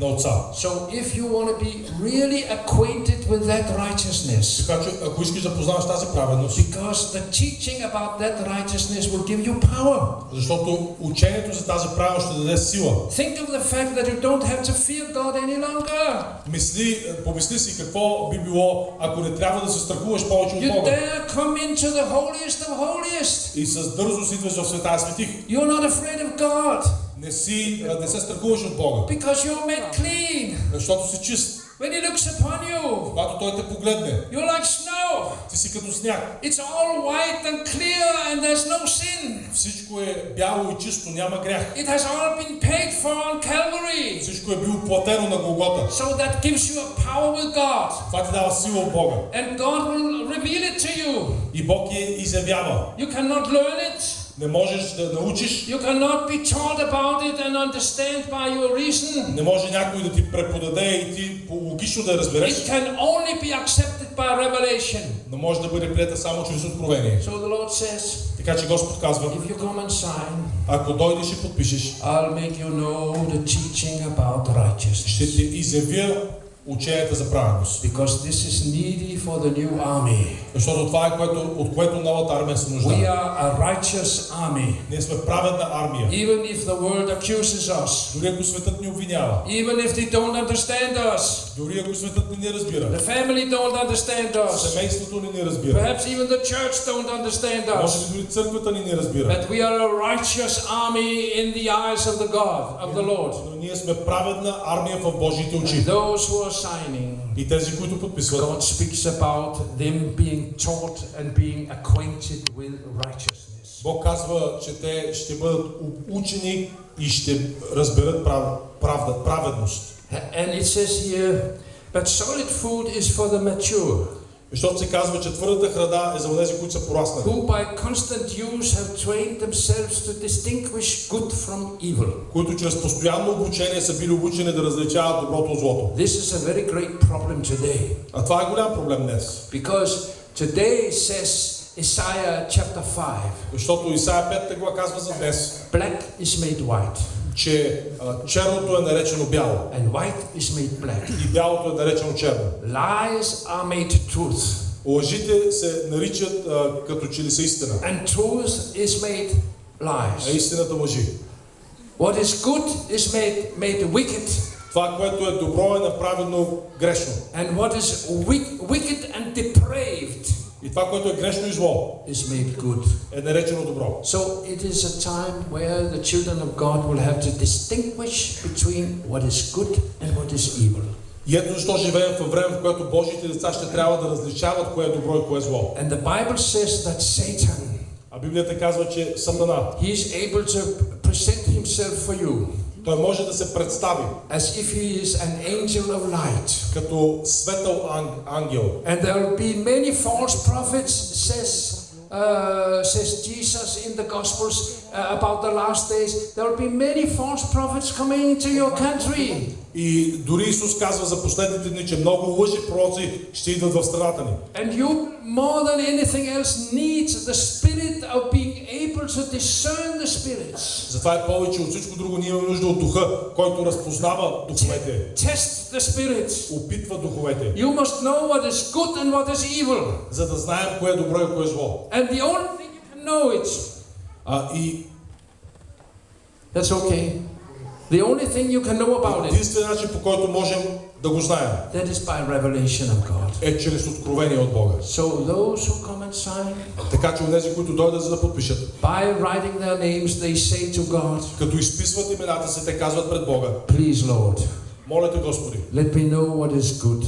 на Отца. So if you want to be really acquainted with that righteousness, Така че, ако искаш да познаваш тази праведност, because the teaching about that righteousness will give you power. защото учението за тази праведност ще даде сила. Think of the fact that you don't have to fear God any longer. Мисли, помисли си какво би било, ако не трябва да се страхуваш повече от You Бога. dare come into the holiest of holiest. И с дързост идваш в света светих. You're not afraid of God Не, си, не се страхуваш от Бога, because you're made clean. защото си чист. When He looks upon you, Когато Той те погледне, you're like snow. ти си като сняг. It's all white and clear and there's no sin. Всичко е бяло и чисто, няма грях. It has all been paid for on Calvary. Всичко е било платено на Голгота. So that gives you a power with God. Това ти дава сила от Бога. And God will reveal it to you. И Бог я изявява. You cannot learn it. Не можеш да научиш, You cannot be taught about it and understand by your reason. не може някой да ти преподаде и ти по- логично да разбереш, It can only be accepted by revelation. но може да бъде прията само чрез откровение. So the Lord says, Така че Господ казва, if you come and sign, ако дойдеш и подпишеш, I'll make you know the teaching about ще righteousness. ти изявя ученията за праведност. Because this is needy for the new army. Защото това е което, от което новата армия се We нуждае. are a righteous army. Ние сме праведна армия. Even if the world accuses us, Дори ако светът ни обвинява, even if they don't understand us, дори ако светът не ни разбира, the family don't understand us, семейството ни не разбира, perhaps even the church don't understand може us. би дори църквата ни не разбира, But we are a righteous army in the eyes of the God, of the Lord. но ние сме праведна армия в Божиите And очи. those who are signing, И тези, които подписват, God speaks about them being taught and being acquainted with righteousness. Бог казва, че те ще бъдат учени и ще разберат прав, правда, праведност. And it says here, but solid food is for the mature. Защото се казва, че твърдата храна е за тези, които са пораснали. who by constant use have trained themselves to distinguish good from evil. които чрез постоянно обучение са били обучени да различават доброто от злото. This is a very great problem today А това е голям проблем днес. because today says Isaiah chapter 5 Защото Исаия 5 глава казва за днес, black is made white че а, черното е наречено бяло and white is made black. и бялото е наречено черно. Lies are made truth Лъжите се наричат а, като че ли са истина, and truth is made а lies. истината лъжи. What is good is made, made wicked Това, което е добро, е направено грешно. and what is wick, wicked and depraved И това, което е грешно и зло, is made good. е наречено добро. So it is a time where the children of God will have to distinguish between what is good and what is evil. И ето защо живеем в време, в което Божиите деца ще трябва да различават кое е добро и кое е зло. And the Bible says that Satan, А Библията казва, че Сатана, he is able to present himself for you той може да се представи as if he is an angel of light. като светъл ан- ангел. And there will be many false prophets, says, uh, says Jesus in the Gospels uh, about the last days. There will be many false prophets coming into your country. И дори Исус казва за последните дни, че много лъжи пророци ще идват в страната ни. And you, more than anything else, need the spirit of being able to discern the spirits. Затова е повече от всичко друго, ние имаме нужда от духа, който разпознава духовете, Test the spirits. опитва духовете, You must know what is good and what is evil. за да знаем кое е добро и кое е зло. And the only thing you can know it, А, и that's okay. The only thing you can know about it, единственият начин, по който можем да го знаем, that is by revelation of God. е чрез откровение от Бога. So those who come and sign, Така че онези, които дойдат за да подпишат, by writing their names, they say to God, като изписват имената си, те казват пред Бога, Please, Lord, моля те Господи, let me know what is good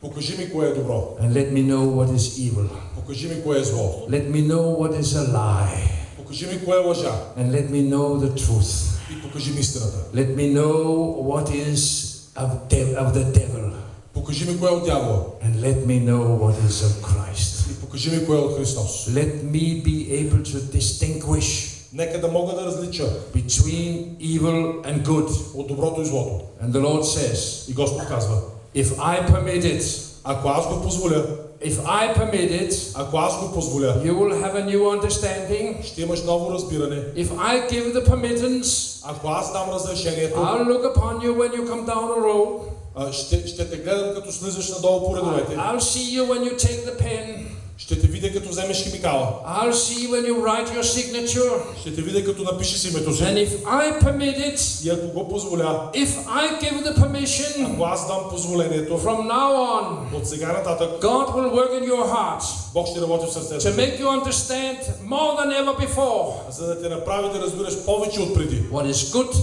покажи ми кое е добро, and let me know what is evil. покажи ми кое е зло, Let me know what is a lie покажи ми кое е лъжа and let me know the truth. и покажи ми истината. Let me know what is of, de- of the devil Покажи ми кое е от дявола and let me know what is of Christ. и покажи ми кое е от Христос. Let me be able to distinguish Нека да мога да различа between evil and good. от доброто и злото. And the Lord says, И Господ казва, if I permit it, ако аз го позволя, if I permit it, ако аз го позволя, you will have a new understanding. ще имаш ново разбиране. If I give the permittance, Ако аз дам разрешението, I'll look upon you when you come down the road. а, ще, ще те гледам като слизаш надолу по редовете. I'll see you when you take the pen. Ще те видя като вземеш химикала. I'll see when you write your signature. Ще те видя като напишеш името си. And if I permit it, И ако го позволя, if I give the permission, ако аз дам позволението, from now on, от сега нататък God will work in your heart Бог ще работи в сърцето to make you understand more than ever before за да те направи да разбираш повече от преди. what is good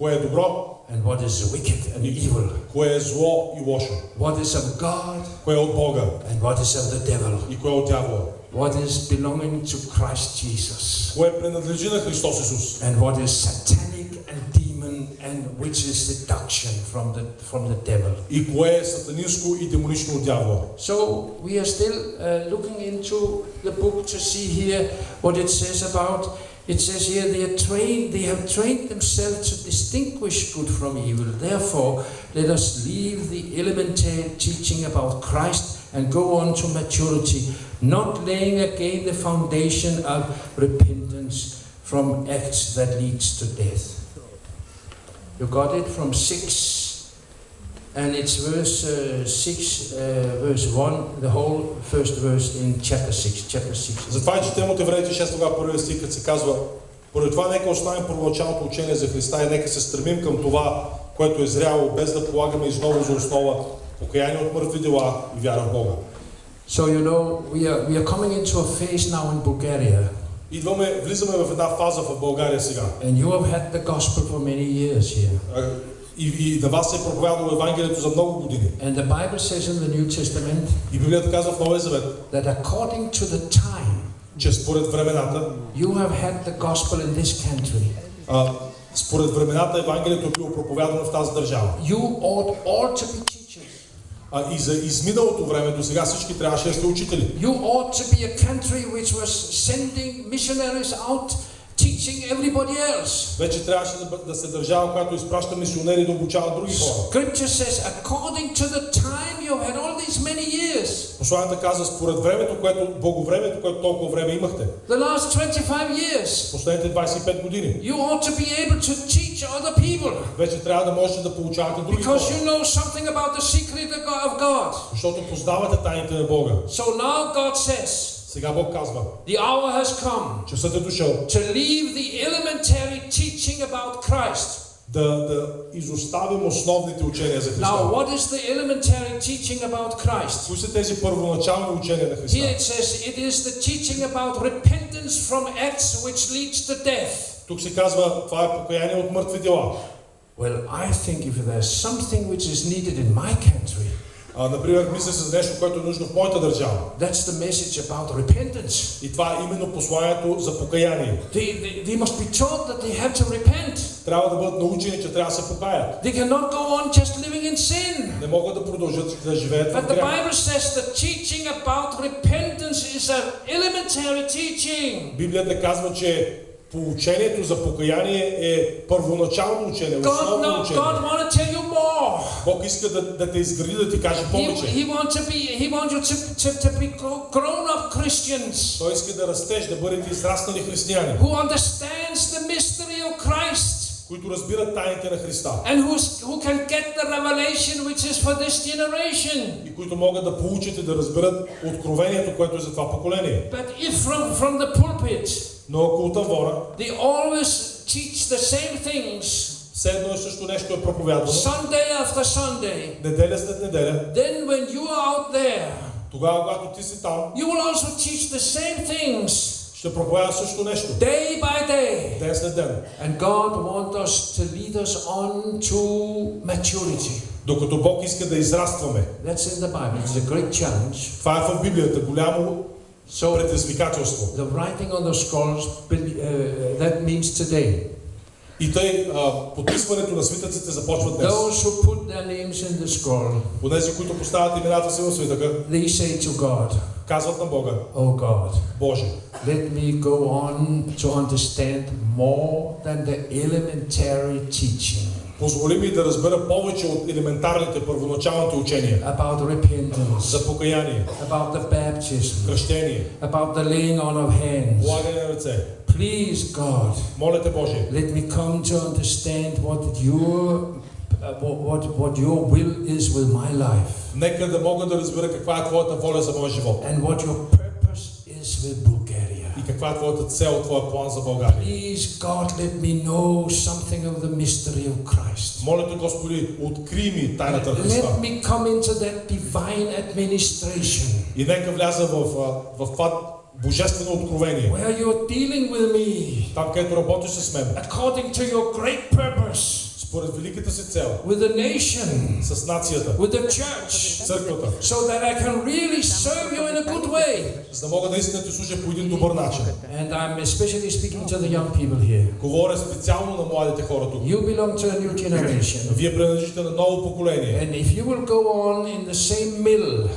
Кое е добро, and what is wicked and evil, кое е зло и лошо, what is of God кое е от Бога and what is of the devil, и кое е от дявола, what is belonging to Christ Jesus, кое принадлежи на Христос Исус and what is satanic and demon and which is seduction from the from the devil. и кое е сатанинско и демонично от дявола. So we are still uh, looking into the book to see here what it says about. it says here they are trained, they have trained themselves to distinguish good from evil. Therefore, let us leave the elementary teaching about Christ and go on to maturity, not laying again the foundation of repentance from acts that leads to death. You got it from six and it's verse uh, 6, uh, verse 1, the whole first verse in chapter 6. Chapter 6. Затова четем от Евреите 6 глава първия стих, като се казва Поради това нека оставим първоначалното учение за Христа и нека се стремим към това, което е зряло, без да полагаме изново за основа покаяние от мъртви дела и вяра в Бога. So you know we are we are coming into a phase now in Bulgaria, Идваме, влизаме в една фаза в България сега. and you have had the gospel for many years here. И, и на вас се е проповядало Евангелието за много години. And the Bible says in the New Testament И Библията казва в Новия Завет, that according to the time че според времената, you have had the gospel in this country, а, според времената Евангелието е било проповядано в тази държава. you ought all to be teachers. А и за изминалото време до сега всички трябваше да сте учители. You ought to be a country which was sending missionaries out teaching everybody else. Вече трябваше да, да се държава, която изпраща мисионери да обучават други хора. Scripture says, according to the time you've had all these many years, Посланията казва, според времето, което, благовремето, което толкова време имахте, the last 25 years, последните 25 години, you ought to be able to teach other people вече трябва да можете да получавате други хора. because you know something about the secret of God. Защото познавате тайните на Бога. So now God says, Сега Бог казва, the hour has come часът е дошъл to leave the elementary teaching about Christ. да, да изоставим основните учения за Христа. Now, what is the elementary teaching about Christ? Кои са тези първоначални учения на Here Христа? it says it is the teaching about repentance from acts which leads to death. Тук се казва, това е покаяние от мъртви дела. Well, I think if there's something which is needed in my country, А, например, мисля се за нещо, което е нужно в моята държава. that's the message about repentance. И това е именно посланието за покаяние. They, they, they must be taught that they have to repent. Трябва да бъдат научени, че трябва да се покаят. They cannot go on just living in sin. Не могат да продължат да живеят в But the. Bible says the teaching about repentance is an elementary teaching. Библията казва, че поучението за покаяние е първоначално учение, God, основно no, учение. God want to tell you more. Бог иска да, да те изгради, да ти каже повече. he wants to be. He wants you to, to, to be gro- grown-up Christians Той иска да растеш, да бъдете израснали християни, who understands the mystery of Christ които разбират тайните на Христа and who's, who can get the revelation which is for this generation. и които могат да получат и да разберат откровението, което е за това поколение. But if from from the pulpit Но ако от Авора, they always teach the same things, все едно е също нещо е проповядвано, Sunday after Sunday, неделя след неделя, then when you are out there, тогава, когато ти си там, you will also teach the same things ще проповядва също нещо. day by day. Ден след ден. And God wants us to lead us on to maturity. Докато Бог иска да израстваме. That's in the Bible. It's a great challenge. Това е в Библията. Голямо So предизвикателство. the writing on the scrolls, uh, uh, that means today. И тъй подписването на свитъците започва днес. Those who put their names in the scroll, Онези, които поставят имената си в свитъка, they say to God, казват на Бога, Oh God, Боже, let me go on to understand more than the elementary teaching позволи ми да разбера повече от елементарните първоначалните учения about repentance, за покаяние, about the baptism, кръщение, about the laying on of hands. полагане на ръце. Please, God, Моля те, Боже, let me come to understand what your uh, what, what, your will is with my life нека да мога да разбера каква е Твоята воля за моя живот and what your purpose is with. И каква е Твоята цел, Твоя план за България. Please, God, let me know something of the mystery of Christ. Моля те, Господи, откри ми тайната на Христа. Let me come into that divine administration И нека вляза в, а, в това божествено откровение. where you're dealing with me Там, където работиш с мен, according to your great purpose според великата си цел, with the nation, с нацията, with the church, църквата, so that I can really serve you in a good way. за да мога наистина да ти служа по един добър начин. And I'm especially speaking to the young people here. Говоря специално на младите хора тук. You belong to a new generation. Вие принадлежите на ново поколение. And if you will go on in the same mill,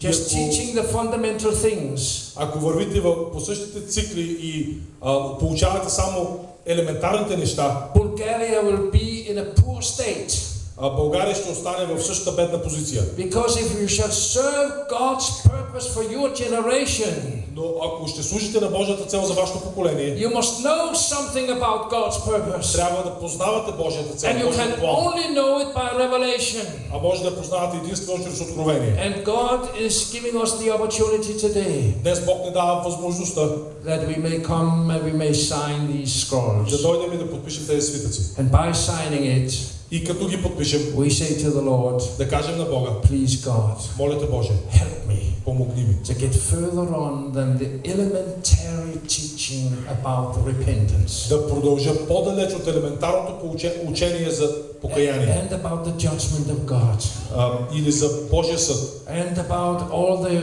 just teaching the fundamental things, Ако вървите по същите цикли и а, получавате само елементарните неща, Bulgaria will be in a poor state. а, България ще остане в същата бедна позиция. Because if you shall serve God's purpose for your generation, Но ако ще служите на Божията цел за вашето поколение, you must know something about God's purpose. трябва да познавате Божията цел, And you can only know it by revelation. А може да познавате единствено чрез откровение. And God is giving us the opportunity today Днес Бог ни дава възможността that we may come and we may sign these да scrolls. дойдем и да подпишем тези свитъци. And by signing it, И като ги подпишем, we say to the Lord, да кажем на Бога, Please, God, моля те Боже, help me помогни ми. to get further on than the elementary teaching about repentance Да продължа по-далеч от елементарното учение за покаяние and about the judgment of God а, или за Божия съд. and about all the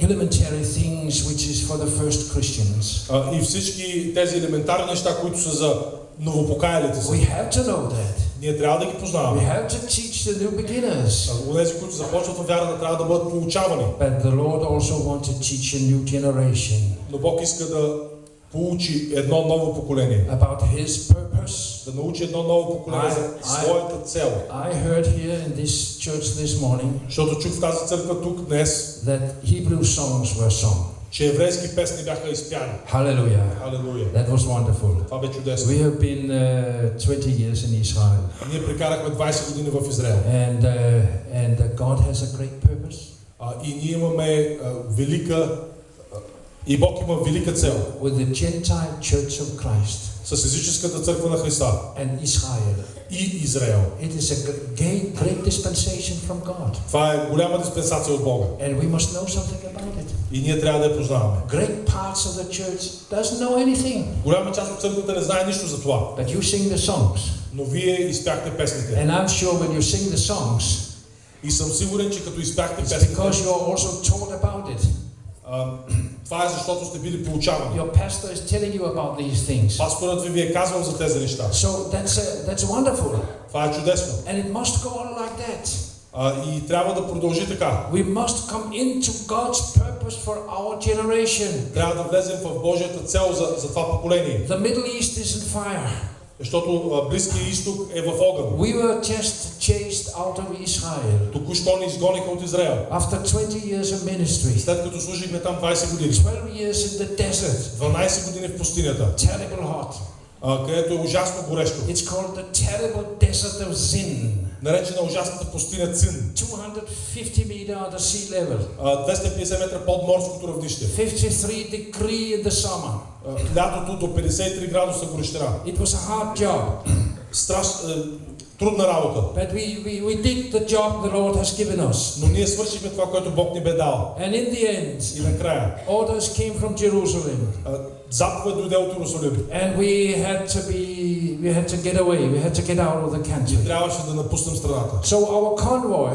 elementary things which is for the first Christians. А, и всички тези елементарни неща, които са за новопокаялите We се. have to know that. Ние трябва да ги We познаваме. have to teach the new beginners. А Онези, които започват във вярата, трябва да бъдат получавани. But the Lord also wants to teach a new generation Но Бог иска да получи едно ново поколение. about His purpose. Да научи едно ново поколение за Ай, ай. своята цел. I heard here in this church this morning Защото чух в тази църква тук днес, that Hebrew songs were sung. че еврейски песни бяха изпяни. Hallelujah. Халелуя. That was wonderful. Това бе чудесно. We have been uh, 20 years in Israel, Ние прекарахме 20 години в Израел. and uh, and uh, God has a great purpose. А, и ние имаме а, велика а, и Бог има велика цел with the Gentile Church of Christ С езическата църква на Христа and Israel. и Израел. It is a great, great dispensation from God, Това е голяма диспенсация от Бога and we must know something about it. и ние трябва да я познаваме. Great parts of the church doesn't know anything, Голяма част от църквата не знае нищо за това, but you sing the songs, но вие изпяхте песните. and I'm sure when you sing the songs, И съм сигурен, че като изпяхте песните, because you are also taught about it. а, това е защото сте били получавани. Your pastor is telling you about these things. Пасторът ви ви е казвал за тези неща. So that's a, that's wonderful, Това е чудесно. and it must go on like that. А, и трябва да продължи така. We must come into God's purpose for our generation. Трябва да влезем в Божията цел за, за това поколение. The Middle East is in fire. Защото Близкия изток е в огън. We were just chased out of Israel Току-що ни изгониха от Израел. after 20 years of ministry, След като служихме там 20 години. 12 years in the desert, 12 години в пустинята, terrible hot. а, където е ужасно горещо. It's called the terrible desert of Zin, Наречена ужасната пустиня Цин. 250 meter under sea level, А, 250 метра под морското равнище. 53 degree in the summer. Лятото до 53 градуса горещина. It was a hard job, Страш, е, трудна работа. but we, we, we did the job the Lord has given us. Но ние свършихме това, което Бог ни бе дал. And in the end, И накрая, orders came from Jerusalem, заповед дойде от Иерусалим. and we had to be, we had to get away, we had to get out of the И country. трябваше да напуснем страната. So our convoy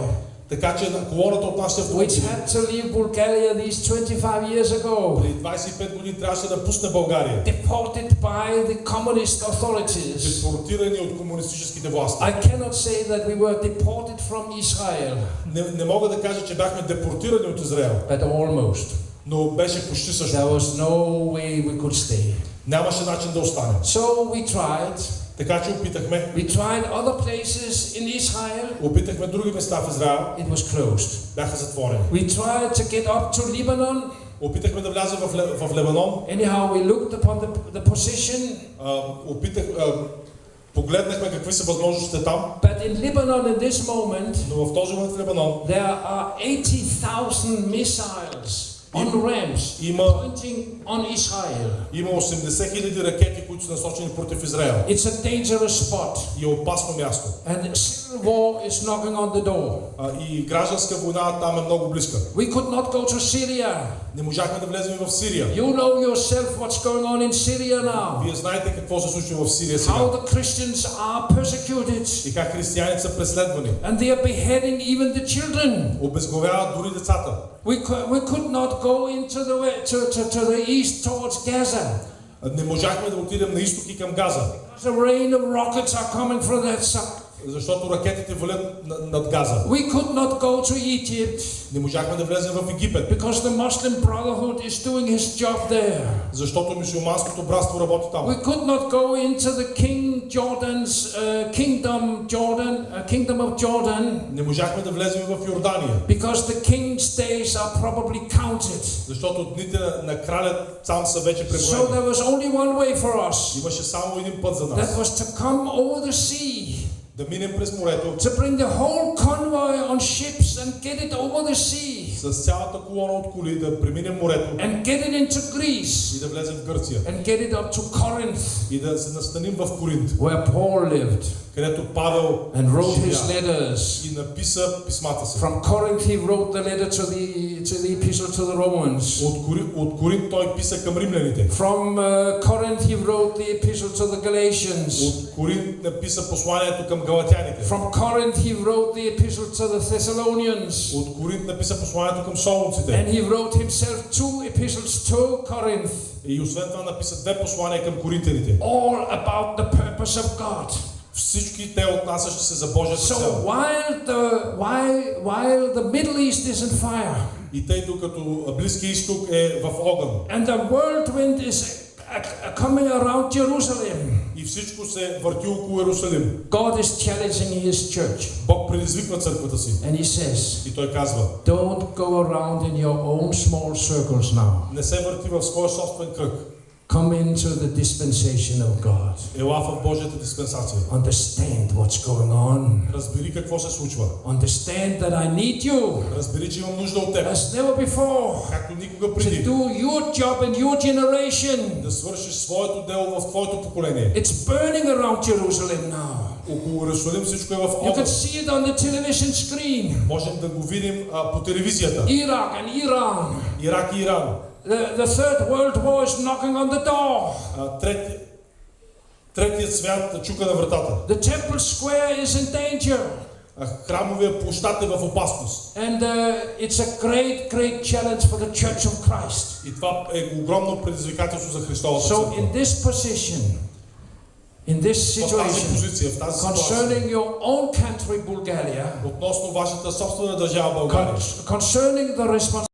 Така че на колоната от нашите which had to leave Bulgaria these 25 years ago, преди 25 години трябваше да пусне България. deported by the communist authorities. Депортирани от комунистическите власти. I cannot say that we were deported from Israel, Не, не мога да кажа, че бяхме депортирани от Израел, but almost. но беше почти също. There was no way we could stay. Нямаше начин да останем. So we tried. Така че опитахме. We tried other places in Israel. Опитахме други места в Израел. It was closed. Бяха затворени. We tried to get up to Lebanon. Опитахме да влязем в, в Лебанон. Anyhow, we looked upon the, the position. А, опитах, а, погледнахме какви са възможностите там. But in Lebanon, in this moment, Но в този момент в Лебанон there are 80,000 missiles on ramps има, pointing on Israel. има 80 хиляди ракети, които са насочени против Израел. It's a dangerous spot. И е опасно място. And civil war is knocking on the door. А, и гражданска война там е много близка. We could not go to Syria. Не можахме да влезем в Сирия. You know yourself what's going on in Syria now. Вие знаете какво се случва в Сирия How сега. the Christians are persecuted. И как християните са преследвани. And they are beheading even the children. Обезглавяват дори децата. We could, we could not go into the way, to, to, to the east towards Gaza. Не можахме да отидем на изток и към Газа, The rain of rockets are coming from that side. защото ракетите валят на- над Газа. We could not go to Egypt Не можахме да влезем в Египет, because the Muslim Brotherhood is doing his job there. защото мусулманското братство работи там. We could not go into the King Jordan's uh, kingdom, Jordan, uh, kingdom of Jordan, Не можахме да влезем в Йордания, because the king's days are probably counted. защото дните на, на краля там са вече So преброени. there was only one way for us. Имаше само един път за That нас. was to come over the sea, Да минем през морето to bring the whole convoy on ships and get it over the sea с цялата колона от коли, да преминем морето and get it into Greece и да влезем в Гърция. and get it up to Corinth, И да се настаним в Коринт, where Paul lived където Павел and wrote his живя letters. и написа писмата си. From Corinth, he wrote the letter to the to the epistle to the Romans. От, Кори, от Коринт той писа към римляните. From uh, Corinth, he wrote the epistle to the Galatians. От Коринт написа посланието към галатяните. From Corinth, he wrote the epistle to the Thessalonians. От Коринт написа посланието към солунците. And he wrote himself two epistles to Corinth, И освен това написа две послания към коринтяните. all about the purpose of God. всички те отнасящи се за Божията So цел. while the while while the Middle East is in fire И тъй докато Близкия изток е в огън. And the whirlwind is uh, uh, coming around Jerusalem, и всичко се върти около Иерусалим, God is challenging His church, Бог предизвиква църквата си. And He says, и той казва, "Don't go around in your own small circles now. не се върти в своя собствен кръг, Come into the dispensation of God. ела в Божията диспенсация. Understand what's going on. Разбери какво се случва. Understand that I need you Разбери, че имам нужда от теб, as never before както никога to преди. do your job in your generation." Да свършиш своето дело в твоето поколение. It's burning around Jerusalem now. Около Иерусалим всичко е в You can огън. see it on the television screen. Можем да го видим а, по телевизията. Iraq and Iran. Ирак и Иран. The, the Third World War is knocking on the door. А, трети, третият свят чука на вратата. The Temple Square is in danger. А, храмовия площад е в опасност. And uh, it's a great, great challenge for the Church of Christ. И това е огромно предизвикателство за Христовата So, църква. in this position, in this В тази situation, позиция, в тази ситуация, concerning your own country, Bulgaria, относно вашата собствена държава България, con- concerning the responsibility